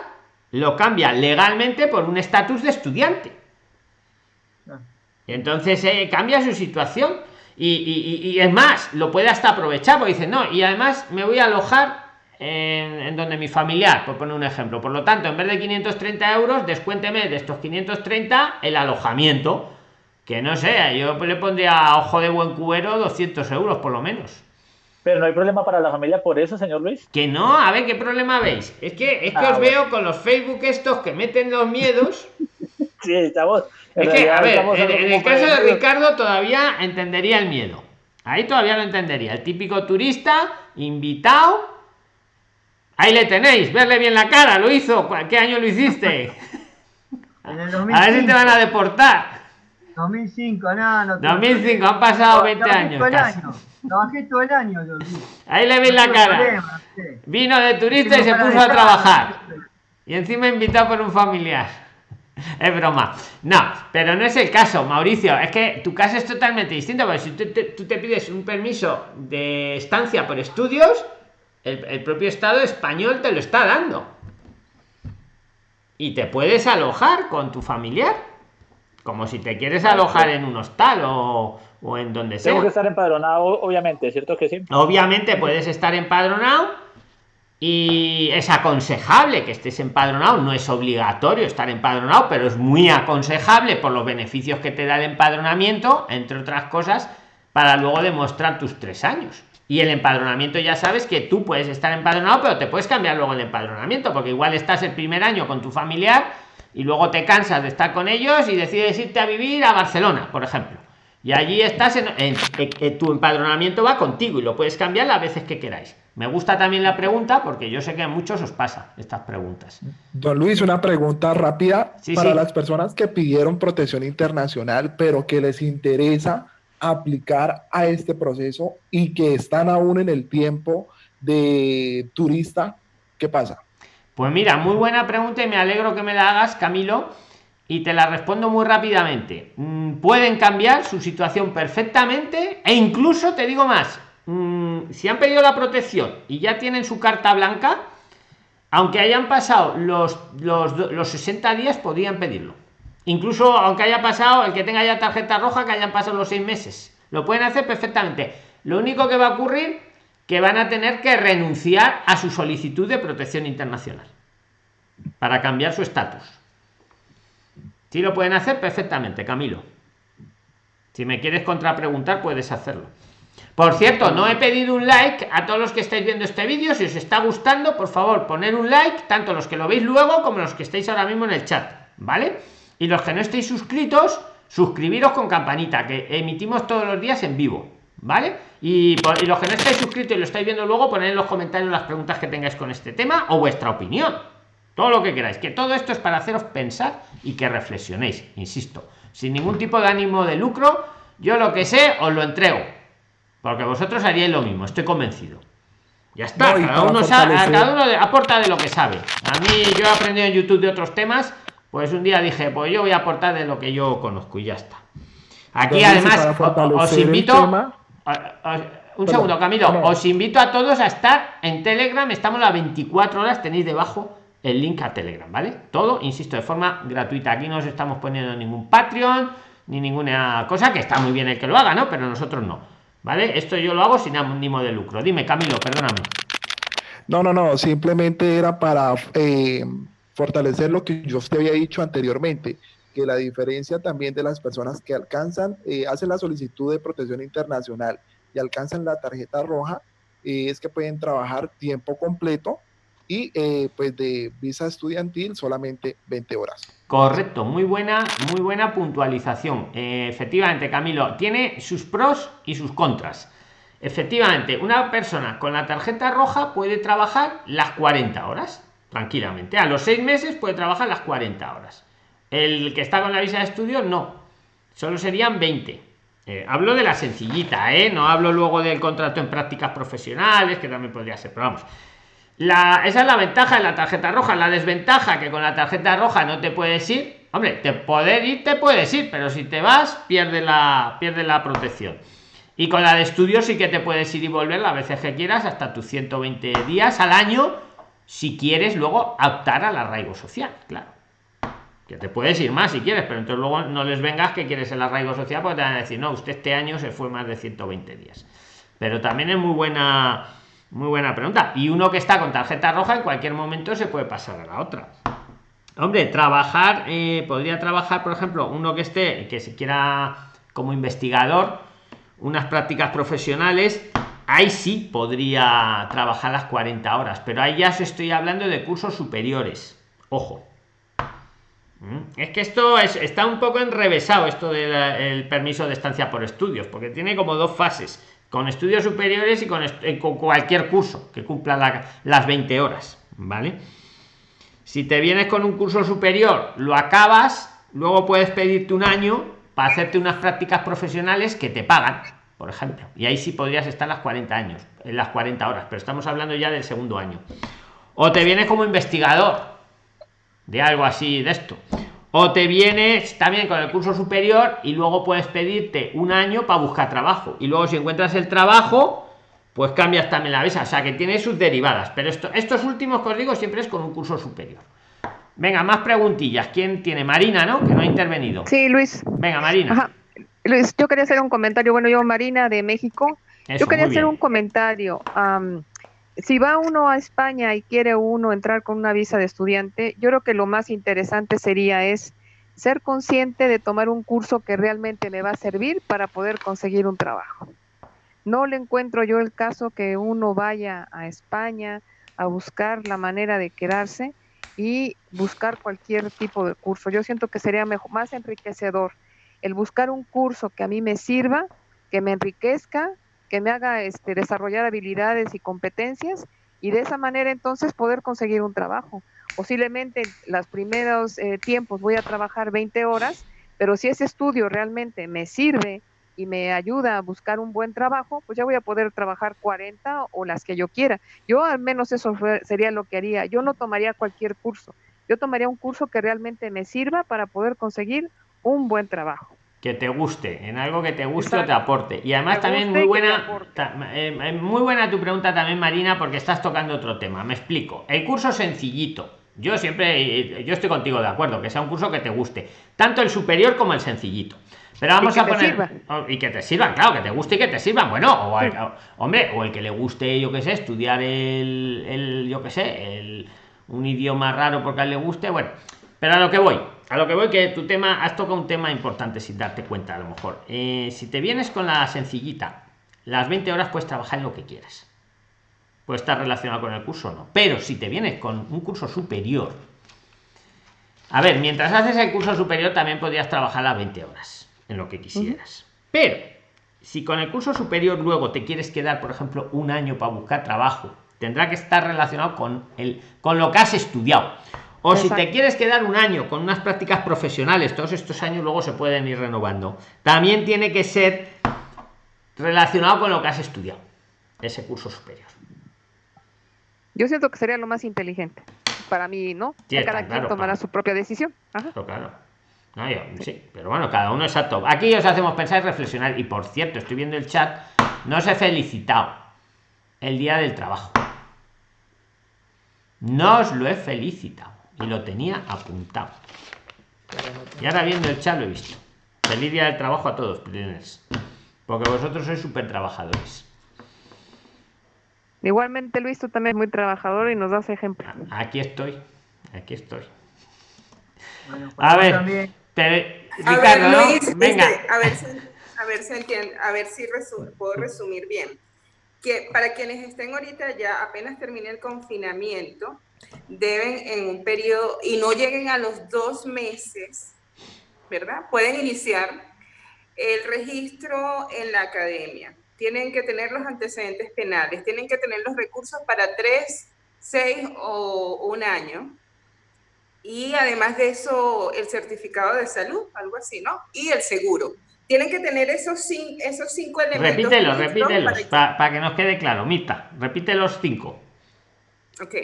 lo cambia legalmente por un estatus de estudiante. Ah. Entonces eh, cambia su situación y, es más, lo puede hasta aprovechar porque dice, no, y además me voy a alojar en, donde mi familiar, por poner un ejemplo. Por lo tanto, en vez de 530 euros, descuénteme de estos 530 el alojamiento. Que no sé, yo le pondría ojo de buen cubero 200 euros por lo menos. Pero no hay problema para la familia por eso, señor Luis. Que no, a ver, ¿qué problema veis? Es que, es que ah, os veo con los Facebook estos que meten los miedos. sí, estamos. Es que, a ver, en, el caso de Ricardo todavía entendería el miedo. Ahí todavía lo entendería. El típico turista, invitado. Ahí le tenéis, verle bien la cara, lo hizo. ¿Qué año lo hiciste? a ver si te van a deportar. 2005, no, no. 2005, han pasado 20 años. Trabajé todo el año, Ahí le ven la cara. Vino de turista y se puso a trabajar. Y encima invitado por un familiar. Es broma. No, pero no es el caso, Mauricio. Es que tu caso es totalmente distinto. Porque si tú te, pides un permiso de estancia por estudios, el propio Estado español te lo está dando. Y te puedes alojar con tu familiar. Como si te quieres alojar en un hostal o, o en donde sea. Tengo que estar empadronado, obviamente, ¿cierto que sí? Obviamente puedes estar empadronado y es aconsejable que estés empadronado, no es obligatorio estar empadronado, pero es muy aconsejable por los beneficios que te da el empadronamiento, entre otras cosas, para luego demostrar tus tres años. Y el empadronamiento ya sabes que tú puedes estar empadronado, pero te puedes cambiar luego el empadronamiento, porque igual estás el primer año con tu familiar y luego te cansas de estar con ellos y decides irte a vivir a Barcelona, por ejemplo y allí estás en, tu empadronamiento va contigo y lo puedes cambiar las veces que queráis. Me gusta también la pregunta porque yo sé que a muchos os pasa estas preguntas. Don Luis, una pregunta rápida para las personas que pidieron protección internacional, pero que les interesa aplicar a este proceso y que están aún en el tiempo de turista, ¿qué pasa? Pues mira, muy buena pregunta y me alegro que me la hagas, Camilo y te la respondo muy rápidamente. Mm, pueden cambiar su situación perfectamente e incluso te digo más, mm, si han pedido la protección y ya tienen su carta blanca, aunque hayan pasado los, los, 60 días, podrían pedirlo. Incluso aunque haya pasado, el que tenga ya tarjeta roja, que hayan pasado los seis meses. Lo pueden hacer perfectamente. Lo único que va a ocurrir, que van a tener que renunciar a su solicitud de protección internacional para cambiar su estatus. Si lo pueden hacer perfectamente, Camilo. Si me quieres contrapreguntar, puedes hacerlo. Por cierto, no he pedido un like a todos los que estáis viendo este vídeo. Si os está gustando, por favor, poner un like, tanto los que lo veis luego como los que estáis ahora mismo en el chat, ¿vale? Y los que no estéis suscritos, suscribiros con campanita, que emitimos todos los días en vivo, ¿vale? Y, y los que no estáis suscritos y lo estáis viendo luego, poned en los comentarios las preguntas que tengáis con este tema o vuestra opinión todo lo que queráis que todo esto es para haceros pensar y que reflexionéis insisto sin ningún tipo de ánimo de lucro yo lo que sé os lo entrego porque vosotros haríais lo mismo estoy convencido ya está cada, uno cada uno aporta de lo que sabe a mí yo he aprendido en youtube de otros temas pues un día dije pues yo voy a aportar de lo que yo conozco y ya está aquí además os invito un segundo camilo os invito a todos a estar en telegram estamos las 24 horas tenéis debajo el link a Telegram, ¿vale? Todo, insisto, de forma gratuita. Aquí no os estamos poniendo ningún Patreon ni ninguna cosa, que está muy bien el que lo haga, ¿no? Pero nosotros no, ¿vale? Esto yo lo hago sin ánimo de lucro. Dime, Camilo, perdóname. No, no, no, simplemente era para eh, fortalecer lo que yo te había dicho anteriormente, que la diferencia también de las personas que alcanzan, eh, hacen la solicitud de protección internacional y alcanzan la tarjeta roja, eh, es que pueden trabajar tiempo completo y eh, pues de visa estudiantil solamente 20 horas. Correcto, muy buena, muy buena puntualización. efectivamente, Camilo, tiene sus pros y sus contras. Efectivamente, una persona con la tarjeta roja puede trabajar las 40 horas tranquilamente. A los seis meses puede trabajar las 40 horas. El que está con la visa de estudio, no. Solo serían 20. Eh, hablo de la sencillita, ¿eh? No hablo luego del contrato en prácticas profesionales, que también podría ser, pero vamos. La, esa es la ventaja de la tarjeta roja. La desventaja que con la tarjeta roja no te puedes ir. Hombre, te poder ir, te puedes ir, pero si te vas, pierde la, pierde la protección. Y con la de estudio sí que te puedes ir y volver las veces que quieras, hasta tus 120 días al año, si quieres luego optar al arraigo social, claro que te puedes ir más si quieres, pero entonces luego no les vengas que quieres el arraigo social porque te van a decir, no, usted este año se fue más de 120 días. Pero también es muy buena, muy buena pregunta. Y uno que está con tarjeta roja en cualquier momento se puede pasar a la otra. Hombre, trabajar, eh, podría trabajar, por ejemplo, uno que esté, que se quiera como investigador, unas prácticas profesionales, ahí sí podría trabajar las 40 horas, pero ahí ya se estoy hablando de cursos superiores. Ojo, Mm. Es que esto es, está un poco enrevesado, esto del permiso de estancia por estudios, porque tiene como dos fases, con estudios superiores y con, eh, cualquier curso que cumpla las 20 horas, ¿vale? Si te vienes con un curso superior, lo acabas, luego puedes pedirte un año para hacerte unas prácticas profesionales que te pagan, por ejemplo. Y ahí sí podrías estar las 40 años, en las 40 horas, pero estamos hablando ya del segundo año. O te vienes como investigador, de algo así de esto. O te vienes también con el curso superior y luego puedes pedirte un año para buscar trabajo. Y luego si encuentras el trabajo, pues cambias también la visa. O sea que tiene sus derivadas. Pero esto, estos últimos códigos siempre es con un curso superior. Venga, más preguntillas. ¿Quién tiene? Marina, ¿no? Que no ha intervenido. Sí, Luis. Venga, Marina. Luis, yo quería hacer un comentario. Bueno, yo, Marina, de México. yo quería hacer un comentario si va uno a España y quiere uno entrar con una visa de estudiante, yo creo que lo más interesante sería es ser consciente de tomar un curso que realmente me va a servir para poder conseguir un trabajo. No le encuentro yo el caso que uno vaya a España a buscar la manera de quedarse y buscar cualquier tipo de curso. Yo siento que sería mejor, más enriquecedor el buscar un curso que a mí me sirva, que me enriquezca, que me haga este, desarrollar habilidades y competencias y de esa manera entonces poder conseguir un trabajo. Posiblemente los primeros eh, tiempos voy a trabajar 20 horas, pero si ese estudio realmente me sirve y me ayuda a buscar un buen trabajo, pues ya voy a poder trabajar 40 o las que yo quiera. Yo al menos eso sería lo que haría. Yo no tomaría cualquier curso. Yo tomaría un curso que realmente me sirva para poder conseguir un buen trabajo que te guste, en algo que te guste o te aporte. Y además también muy buena, eh, eh, muy buena tu pregunta también, Marina, porque estás tocando otro tema. Me explico. El curso sencillito. Yo siempre, eh, yo estoy contigo de acuerdo, que sea un curso que te guste, tanto el superior como el sencillito. Pero vamos a poner oh, y que te sirvan, claro, que te guste y que te sirvan. Bueno, o hombre, o el que le guste, yo que sé, estudiar el, el yo que sé, el, un idioma raro porque a él le guste, bueno. Pero a lo que voy, a lo que voy que tu tema has tocado un tema importante sin darte cuenta a lo mejor. Eh, si te vienes con la sencillita las 20 horas puedes trabajar en lo que quieras. Puede estar relacionado con el curso no. Pero si te vienes con un curso superior a ver mientras haces el curso superior también podrías trabajar las 20 horas en lo que quisieras. Pero si con el curso superior luego te quieres quedar por ejemplo un año para buscar trabajo tendrá que estar relacionado con el con lo que has estudiado o si te quieres quedar un año con unas prácticas profesionales, todos estos años luego se pueden ir renovando. También tiene que ser relacionado con lo que has estudiado, ese curso superior. Yo siento que sería lo más inteligente para mí, ¿no? cada quien tomará su propia decisión. claro. sí, pero bueno, cada uno exacto. Aquí os hacemos pensar y reflexionar. Y por cierto, estoy viendo el chat, no os he felicitado el día del trabajo. No os lo he felicitado y lo tenía apuntado. Y ahora viendo el chat lo he visto. Feliz día del trabajo a todos, Porque vosotros sois súper trabajadores. Igualmente Luis, tú también es muy trabajador y nos das ejemplo. Aquí estoy, aquí estoy. a ver, Ricardo, venga. Este, a ver si, a ver si a ver si puedo resumir bien. Que para quienes estén ahorita ya apenas termine el confinamiento, deben en un periodo y no lleguen a los dos meses, ¿verdad? Pueden iniciar el registro en la academia. Tienen que tener los antecedentes penales, tienen que tener los recursos para tres, seis o un año. Y además de eso, el certificado de salud, algo así, ¿no? Y el seguro. Tienen que tener esos, cinco, esos cinco elementos. Repítelo, repítelo, para, que nos quede claro. Mita, repite los cinco. Ok.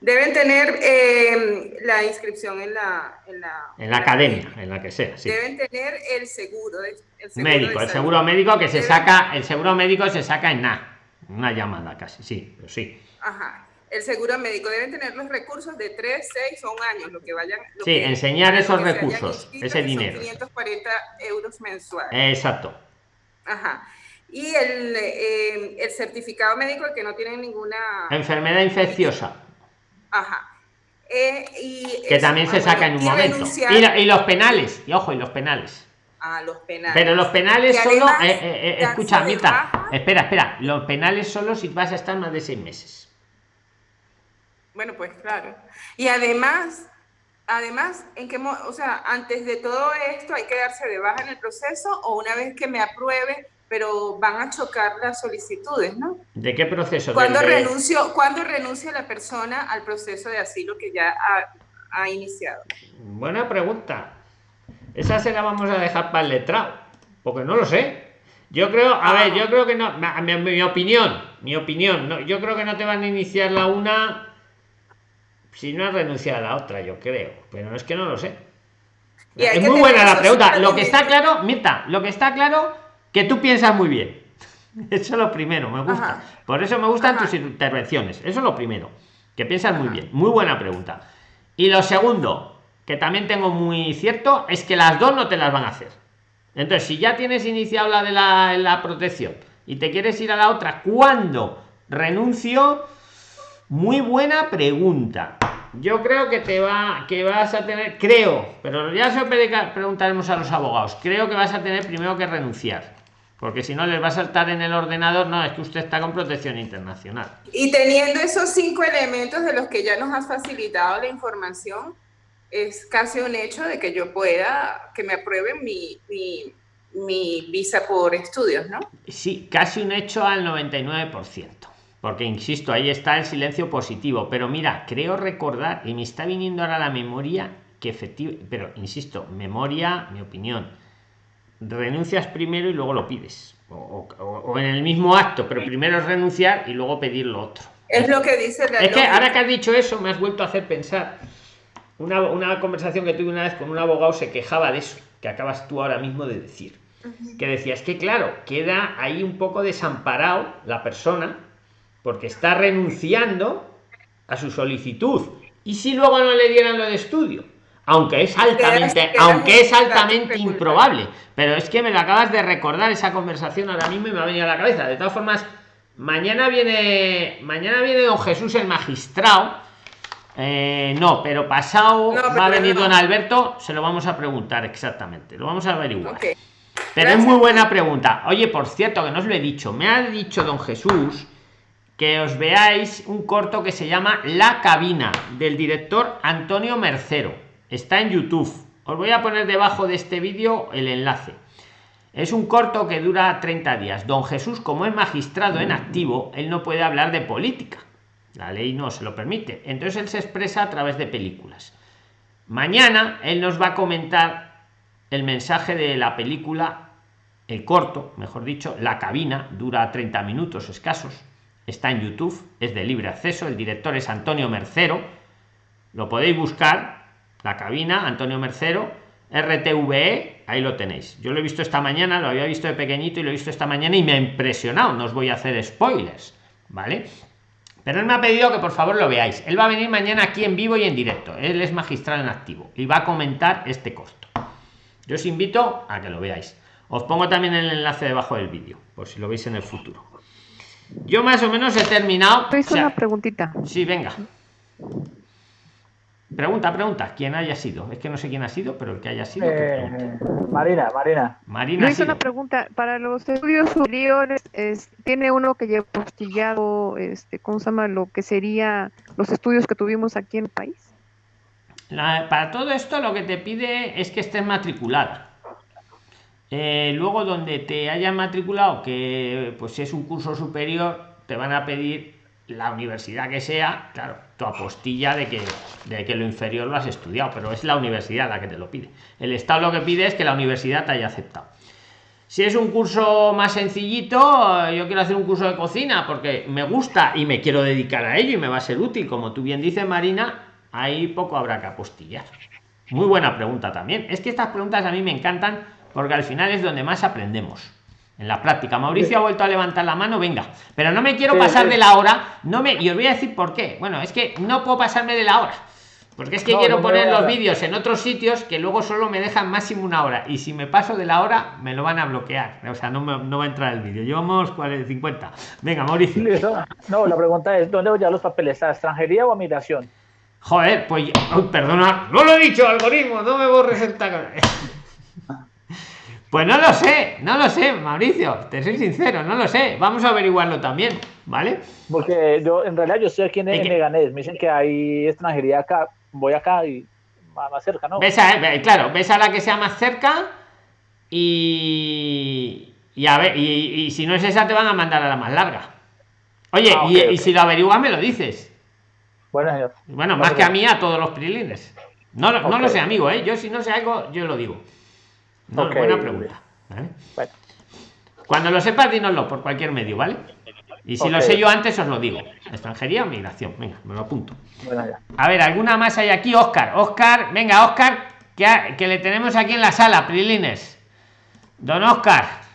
Deben tener eh, la inscripción en la, en la, en la academia, en la que sea. Sí. Deben tener el seguro, el seguro médico, el seguro médico que se saca, el seguro médico se saca en nada, una llamada casi, sí, pero sí. Ajá. El seguro médico deben tener los recursos de 3, 6 o un año, lo que vayan. sí, enseñar esos recursos, ese dinero. 540 euros mensuales. Exacto. Ajá. Y el, eh, el certificado médico que no tiene ninguna enfermedad infecciosa. Ajá. Eh, y que también se saca en un momento. Y, los penales, y ojo, y los penales. Ah, los penales. Pero los penales solo, eh, eh, escucha, Mita, espera, espera, los penales solo si vas a estar más de seis meses. Bueno, pues claro. Y además, además, en qué, o sea, antes de todo esto hay que darse de baja en el proceso o una vez que me apruebe, pero van a chocar las solicitudes, ¿no? ¿De qué proceso? ¿Cuándo, renuncio, ¿cuándo renuncia la persona al proceso de asilo que ya ha, iniciado? Buena pregunta. Esa se la vamos a dejar para el letrado, porque no lo sé. Yo creo, a ver, yo creo que no, mi, mi, opinión, mi opinión, no, yo creo que no te van a iniciar la una si no has renunciado a la otra, yo creo, pero es que no lo sé. Es muy buena la pregunta. Lo que está claro, Mirta, lo que está claro que tú piensas muy bien. Eso es lo primero, me gusta. Por eso me gustan tus intervenciones. Eso es lo primero, que piensas muy bien. Muy buena pregunta. Y lo segundo, que también tengo muy cierto, es que las dos no te las van a hacer. Entonces, si ya tienes iniciado la de la, la protección y te quieres ir a la otra, ¿cuándo renuncio? Muy buena pregunta. Yo creo que te va, que vas a tener, creo, pero ya se preguntaremos a los abogados. Creo que vas a tener primero que renunciar porque si no les va a saltar en el ordenador, no, es que usted está con protección internacional. Y teniendo esos cinco elementos de los que ya nos has facilitado la información, es casi un hecho de que yo pueda, que me aprueben mi, mi, mi visa por estudios, ¿no? Sí, casi un hecho al 99%. Porque, insisto, ahí está el silencio positivo. Pero mira, creo recordar, y me está viniendo ahora la memoria, que efectivamente, pero insisto, memoria, mi opinión renuncias primero y luego lo pides. O, en el mismo acto, pero primero es renunciar y luego pedir lo otro. Es lo que dice Es que ahora que has dicho eso, me has vuelto a hacer pensar. Una, una conversación que tuve una vez con un abogado se quejaba de eso, que acabas tú ahora mismo de decir. Que decía, es que claro, queda ahí un poco desamparado la persona porque está renunciando a su solicitud. ¿Y si luego no le dieran lo de estudio? aunque es altamente, aunque es altamente improbable. Pero es que me lo acabas de recordar esa conversación ahora mismo y me ha venido a la cabeza. De todas formas, mañana viene, mañana viene don Jesús el magistrado. Eh, no, pero pasado va a venir don Alberto, se lo vamos a preguntar exactamente, lo vamos a averiguar. Pero es muy buena pregunta. Oye, por cierto, que no os lo he dicho, me ha dicho don Jesús que os veáis un corto que se llama La cabina del director Antonio Mercero Está en YouTube. Os voy a poner debajo de este vídeo el enlace. Es un corto que dura 30 días. Don Jesús, como es magistrado en activo, él no puede hablar de política. La ley no se lo permite. Entonces él se expresa a través de películas. Mañana él nos va a comentar el mensaje de la película, el corto, mejor dicho, La cabina, dura 30 minutos escasos. Está en YouTube, es de libre acceso. El director es Antonio Mercero. Lo podéis buscar la cabina, Antonio Mercero, RTVE, ahí lo tenéis. Yo lo he visto esta mañana, lo había visto de pequeñito y lo he visto esta mañana y me ha impresionado. No os voy a hacer spoilers, ¿vale? Pero él me ha pedido que por favor lo veáis. Él va a venir mañana aquí en vivo y en directo. Él es magistral en activo y va a comentar este corto. Yo os invito a que lo veáis. Os pongo también el enlace debajo del vídeo, por si lo veis en el futuro. Yo más o menos he terminado. Te una preguntita. Sí, venga. Pregunta, pregunta, ¿quién haya sido? Es que no sé quién ha sido, pero el que haya sido. Eh, Marina, Marina. Marina. hice una pregunta. Para los estudios superiores, ¿tiene uno que lleva postillado, este, ¿cómo se llama? Lo que sería los estudios que tuvimos aquí en el país. para todo esto, lo que te pide es que estés matriculado. Eh, luego, donde te hayan matriculado, que pues si es un curso superior, te van a pedir la universidad que sea, claro, tu apostilla de que, de que lo inferior lo has estudiado, pero es la universidad la que te lo pide. El Estado lo que pide es que la universidad te haya aceptado. Si es un curso más sencillito, yo quiero hacer un curso de cocina porque me gusta y me quiero dedicar a ello y me va a ser útil, como tú bien dices, Marina, ahí poco habrá que apostillar. Muy buena pregunta también. Es que estas preguntas a mí me encantan porque al final es donde más aprendemos en la práctica. Mauricio ha vuelto a levantar la mano, venga. Pero no me quiero pasar de la hora, no me, y os voy a decir por qué. Bueno, es que no puedo pasarme de la hora. Porque es que quiero poner los vídeos en otros sitios que luego solo me dejan máximo una hora. Y si me paso de la hora, me lo van a bloquear. O sea, no, no va a entrar el vídeo. Llevamos 50. Venga, Mauricio. No, la pregunta es, ¿dónde voy a los papeles? ¿A extranjería o a migración? Joder, pues... perdona, no lo he dicho, algoritmo, no me borres esta... Pues no lo sé, no lo sé, Mauricio, te soy sincero, no lo sé. Vamos a averiguarlo también, ¿vale? Porque yo, en realidad, yo estoy aquí en, Leganés. Me dicen que hay extranjería acá, voy acá y más, cerca, ¿no? Ves a, claro, ves a la que sea más cerca y. Y a ver, y, si no es esa, te van a mandar a la más larga. Oye, ah, y, si lo averiguas, me lo dices. Bueno, señor. Bueno, más que a mí, a todos los prilines. No, no lo sé, amigo, ¿eh? Yo si no sé algo, yo lo digo. No, Buena pregunta. Cuando lo sepas, dínoslo por cualquier medio, ¿vale? Y si lo sé yo antes, os lo digo. Extranjería o migración. Venga, me lo apunto. a ver, ¿alguna más hay aquí? Oscar. Oscar, venga, Oscar, que, que le tenemos aquí en la sala, Prilines. Don Oscar.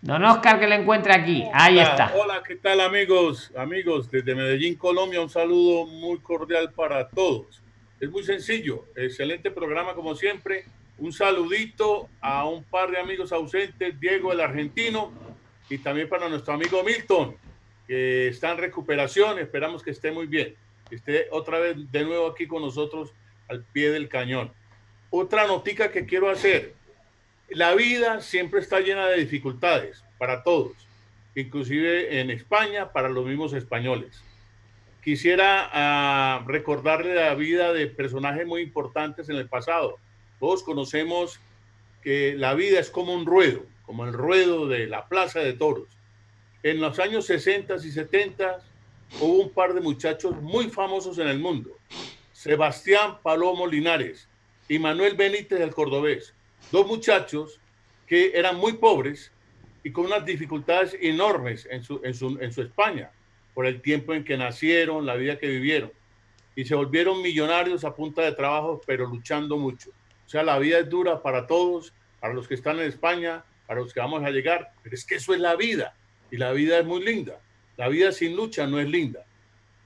Don Oscar que le encuentra aquí. Ahí está. Hola, ¿qué tal amigos? Amigos, desde Medellín, Colombia, un saludo muy cordial para todos. Es muy sencillo. Excelente programa como siempre un saludito a un par de amigos ausentes, Diego el argentino, y también para nuestro amigo Milton, que está en recuperación. Esperamos que esté muy bien, que esté otra vez de nuevo aquí con nosotros al pie del cañón. Otra notica que quiero hacer. La vida siempre está llena de dificultades para todos, inclusive en España, para los mismos españoles. Quisiera ah, recordarle la vida de personajes muy importantes en el pasado todos conocemos que la vida es como un ruedo, como el ruedo de la Plaza de Toros. En los años 60 y 70 hubo un par de muchachos muy famosos en el mundo. Sebastián Palomo Linares y Manuel Benítez del Cordobés. Dos muchachos que eran muy pobres y con unas dificultades enormes en su, en su, España, por el tiempo en que nacieron, la vida que vivieron. Y se volvieron millonarios a punta de trabajo, pero luchando mucho. O sea, la vida es dura para todos, para los que están en España, para los que vamos a llegar, pero es que eso es la vida y la vida es muy linda. La vida sin lucha no es linda.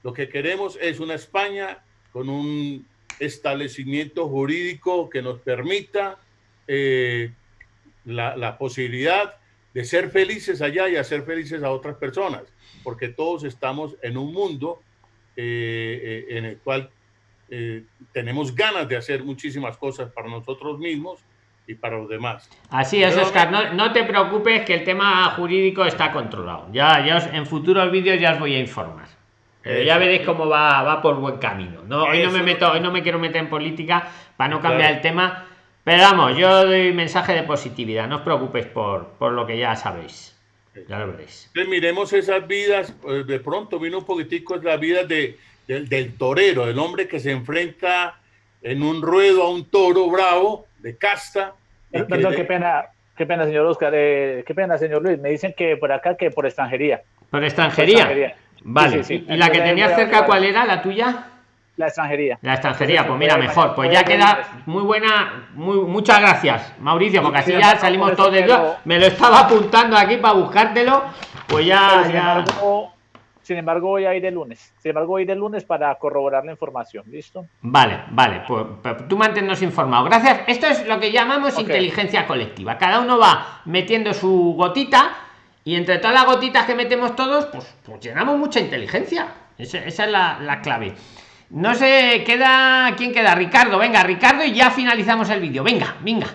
Lo que queremos es una España con un establecimiento jurídico que nos permita eh, la, posibilidad de ser felices allá y hacer felices a otras personas, porque todos estamos en un mundo eh, eh, en el cual eh, tenemos ganas de hacer muchísimas cosas para nosotros mismos y para los demás. Así es, Oscar, no, no, te preocupes que el tema jurídico está controlado. Ya, ya en futuros vídeos ya os voy a informar. Pero ya veréis cómo va, va por buen camino. No, hoy no me meto, hoy no me quiero meter en política para no cambiar el tema. Pero vamos, yo doy mensaje de positividad. No os preocupéis por, por lo que ya sabéis. Ya lo veréis. miremos esas vidas. Pues, de pronto vino un poquitico la vida de, del, torero, el hombre que se enfrenta en un ruedo a un toro bravo de casta. Perdón, qué pena, qué pena, señor Oscar, eh, qué pena, señor Luis. Me dicen que por acá que por extranjería. ¿Por extranjería? Vale. ¿Y la que tenía cerca cuál era, la tuya? La extranjería. La extranjería, pues mira, mejor. Pues ya queda muy buena. Muy, muchas gracias, Mauricio, porque así ya salimos todos de Me lo estaba apuntando aquí para buscártelo. Pues ya. ya... Sin embargo, voy a ir el lunes. Sin embargo, voy a ir el lunes para corroborar la información. ¿Listo? Vale, vale. Pues, pues tú manténnos informados. Gracias. Esto es lo que llamamos inteligencia colectiva. Cada uno va metiendo su gotita y entre todas las gotitas que metemos todos, pues, pues llenamos mucha inteligencia. Esa, es la, clave. No sé, queda. ¿Quién queda? Ricardo, venga, Ricardo, y ya finalizamos el vídeo. Venga, venga.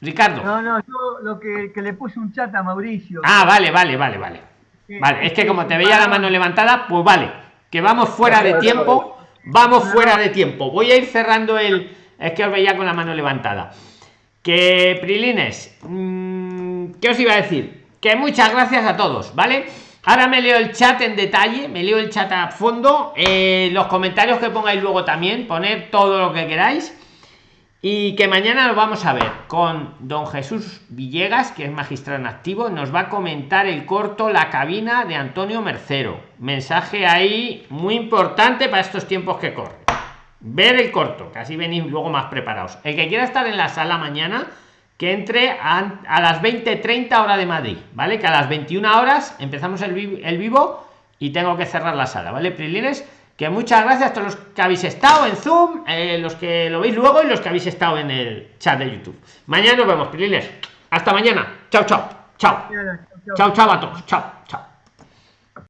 Ricardo. No, no, yo lo que, le puse un chat a Mauricio. Ah, vale, vale, vale, vale. Vale, es que como te veía la mano levantada, pues vale, que vamos fuera de tiempo, vamos fuera de tiempo. Voy a ir cerrando el. Es que os veía con la mano levantada. Que Prilines, mm, ¿qué os iba a decir? Que muchas gracias a todos, ¿vale? Ahora me leo el chat en detalle, me leo el chat a fondo, eh, los comentarios que pongáis luego también, poner todo lo que queráis. Y que mañana nos vamos a ver con don Jesús Villegas, que es magistrado en activo, nos va a comentar el corto La cabina de Antonio Mercero. Mensaje ahí muy importante para estos tiempos que corren. Ver el corto, que así venís luego más preparados. El que quiera estar en la sala mañana, que entre a, las 20.30 hora de Madrid, ¿vale? Que a las 21 horas empezamos el, el vivo y tengo que cerrar la sala, ¿vale? Prilines, que muchas gracias a todos los que habéis estado en Zoom, eh, los que lo veis luego y los que habéis estado en el chat de YouTube. Mañana nos vemos, Prilines. Hasta mañana. Chao, chao. Chao. Chao, chao a todos. Chao, chao.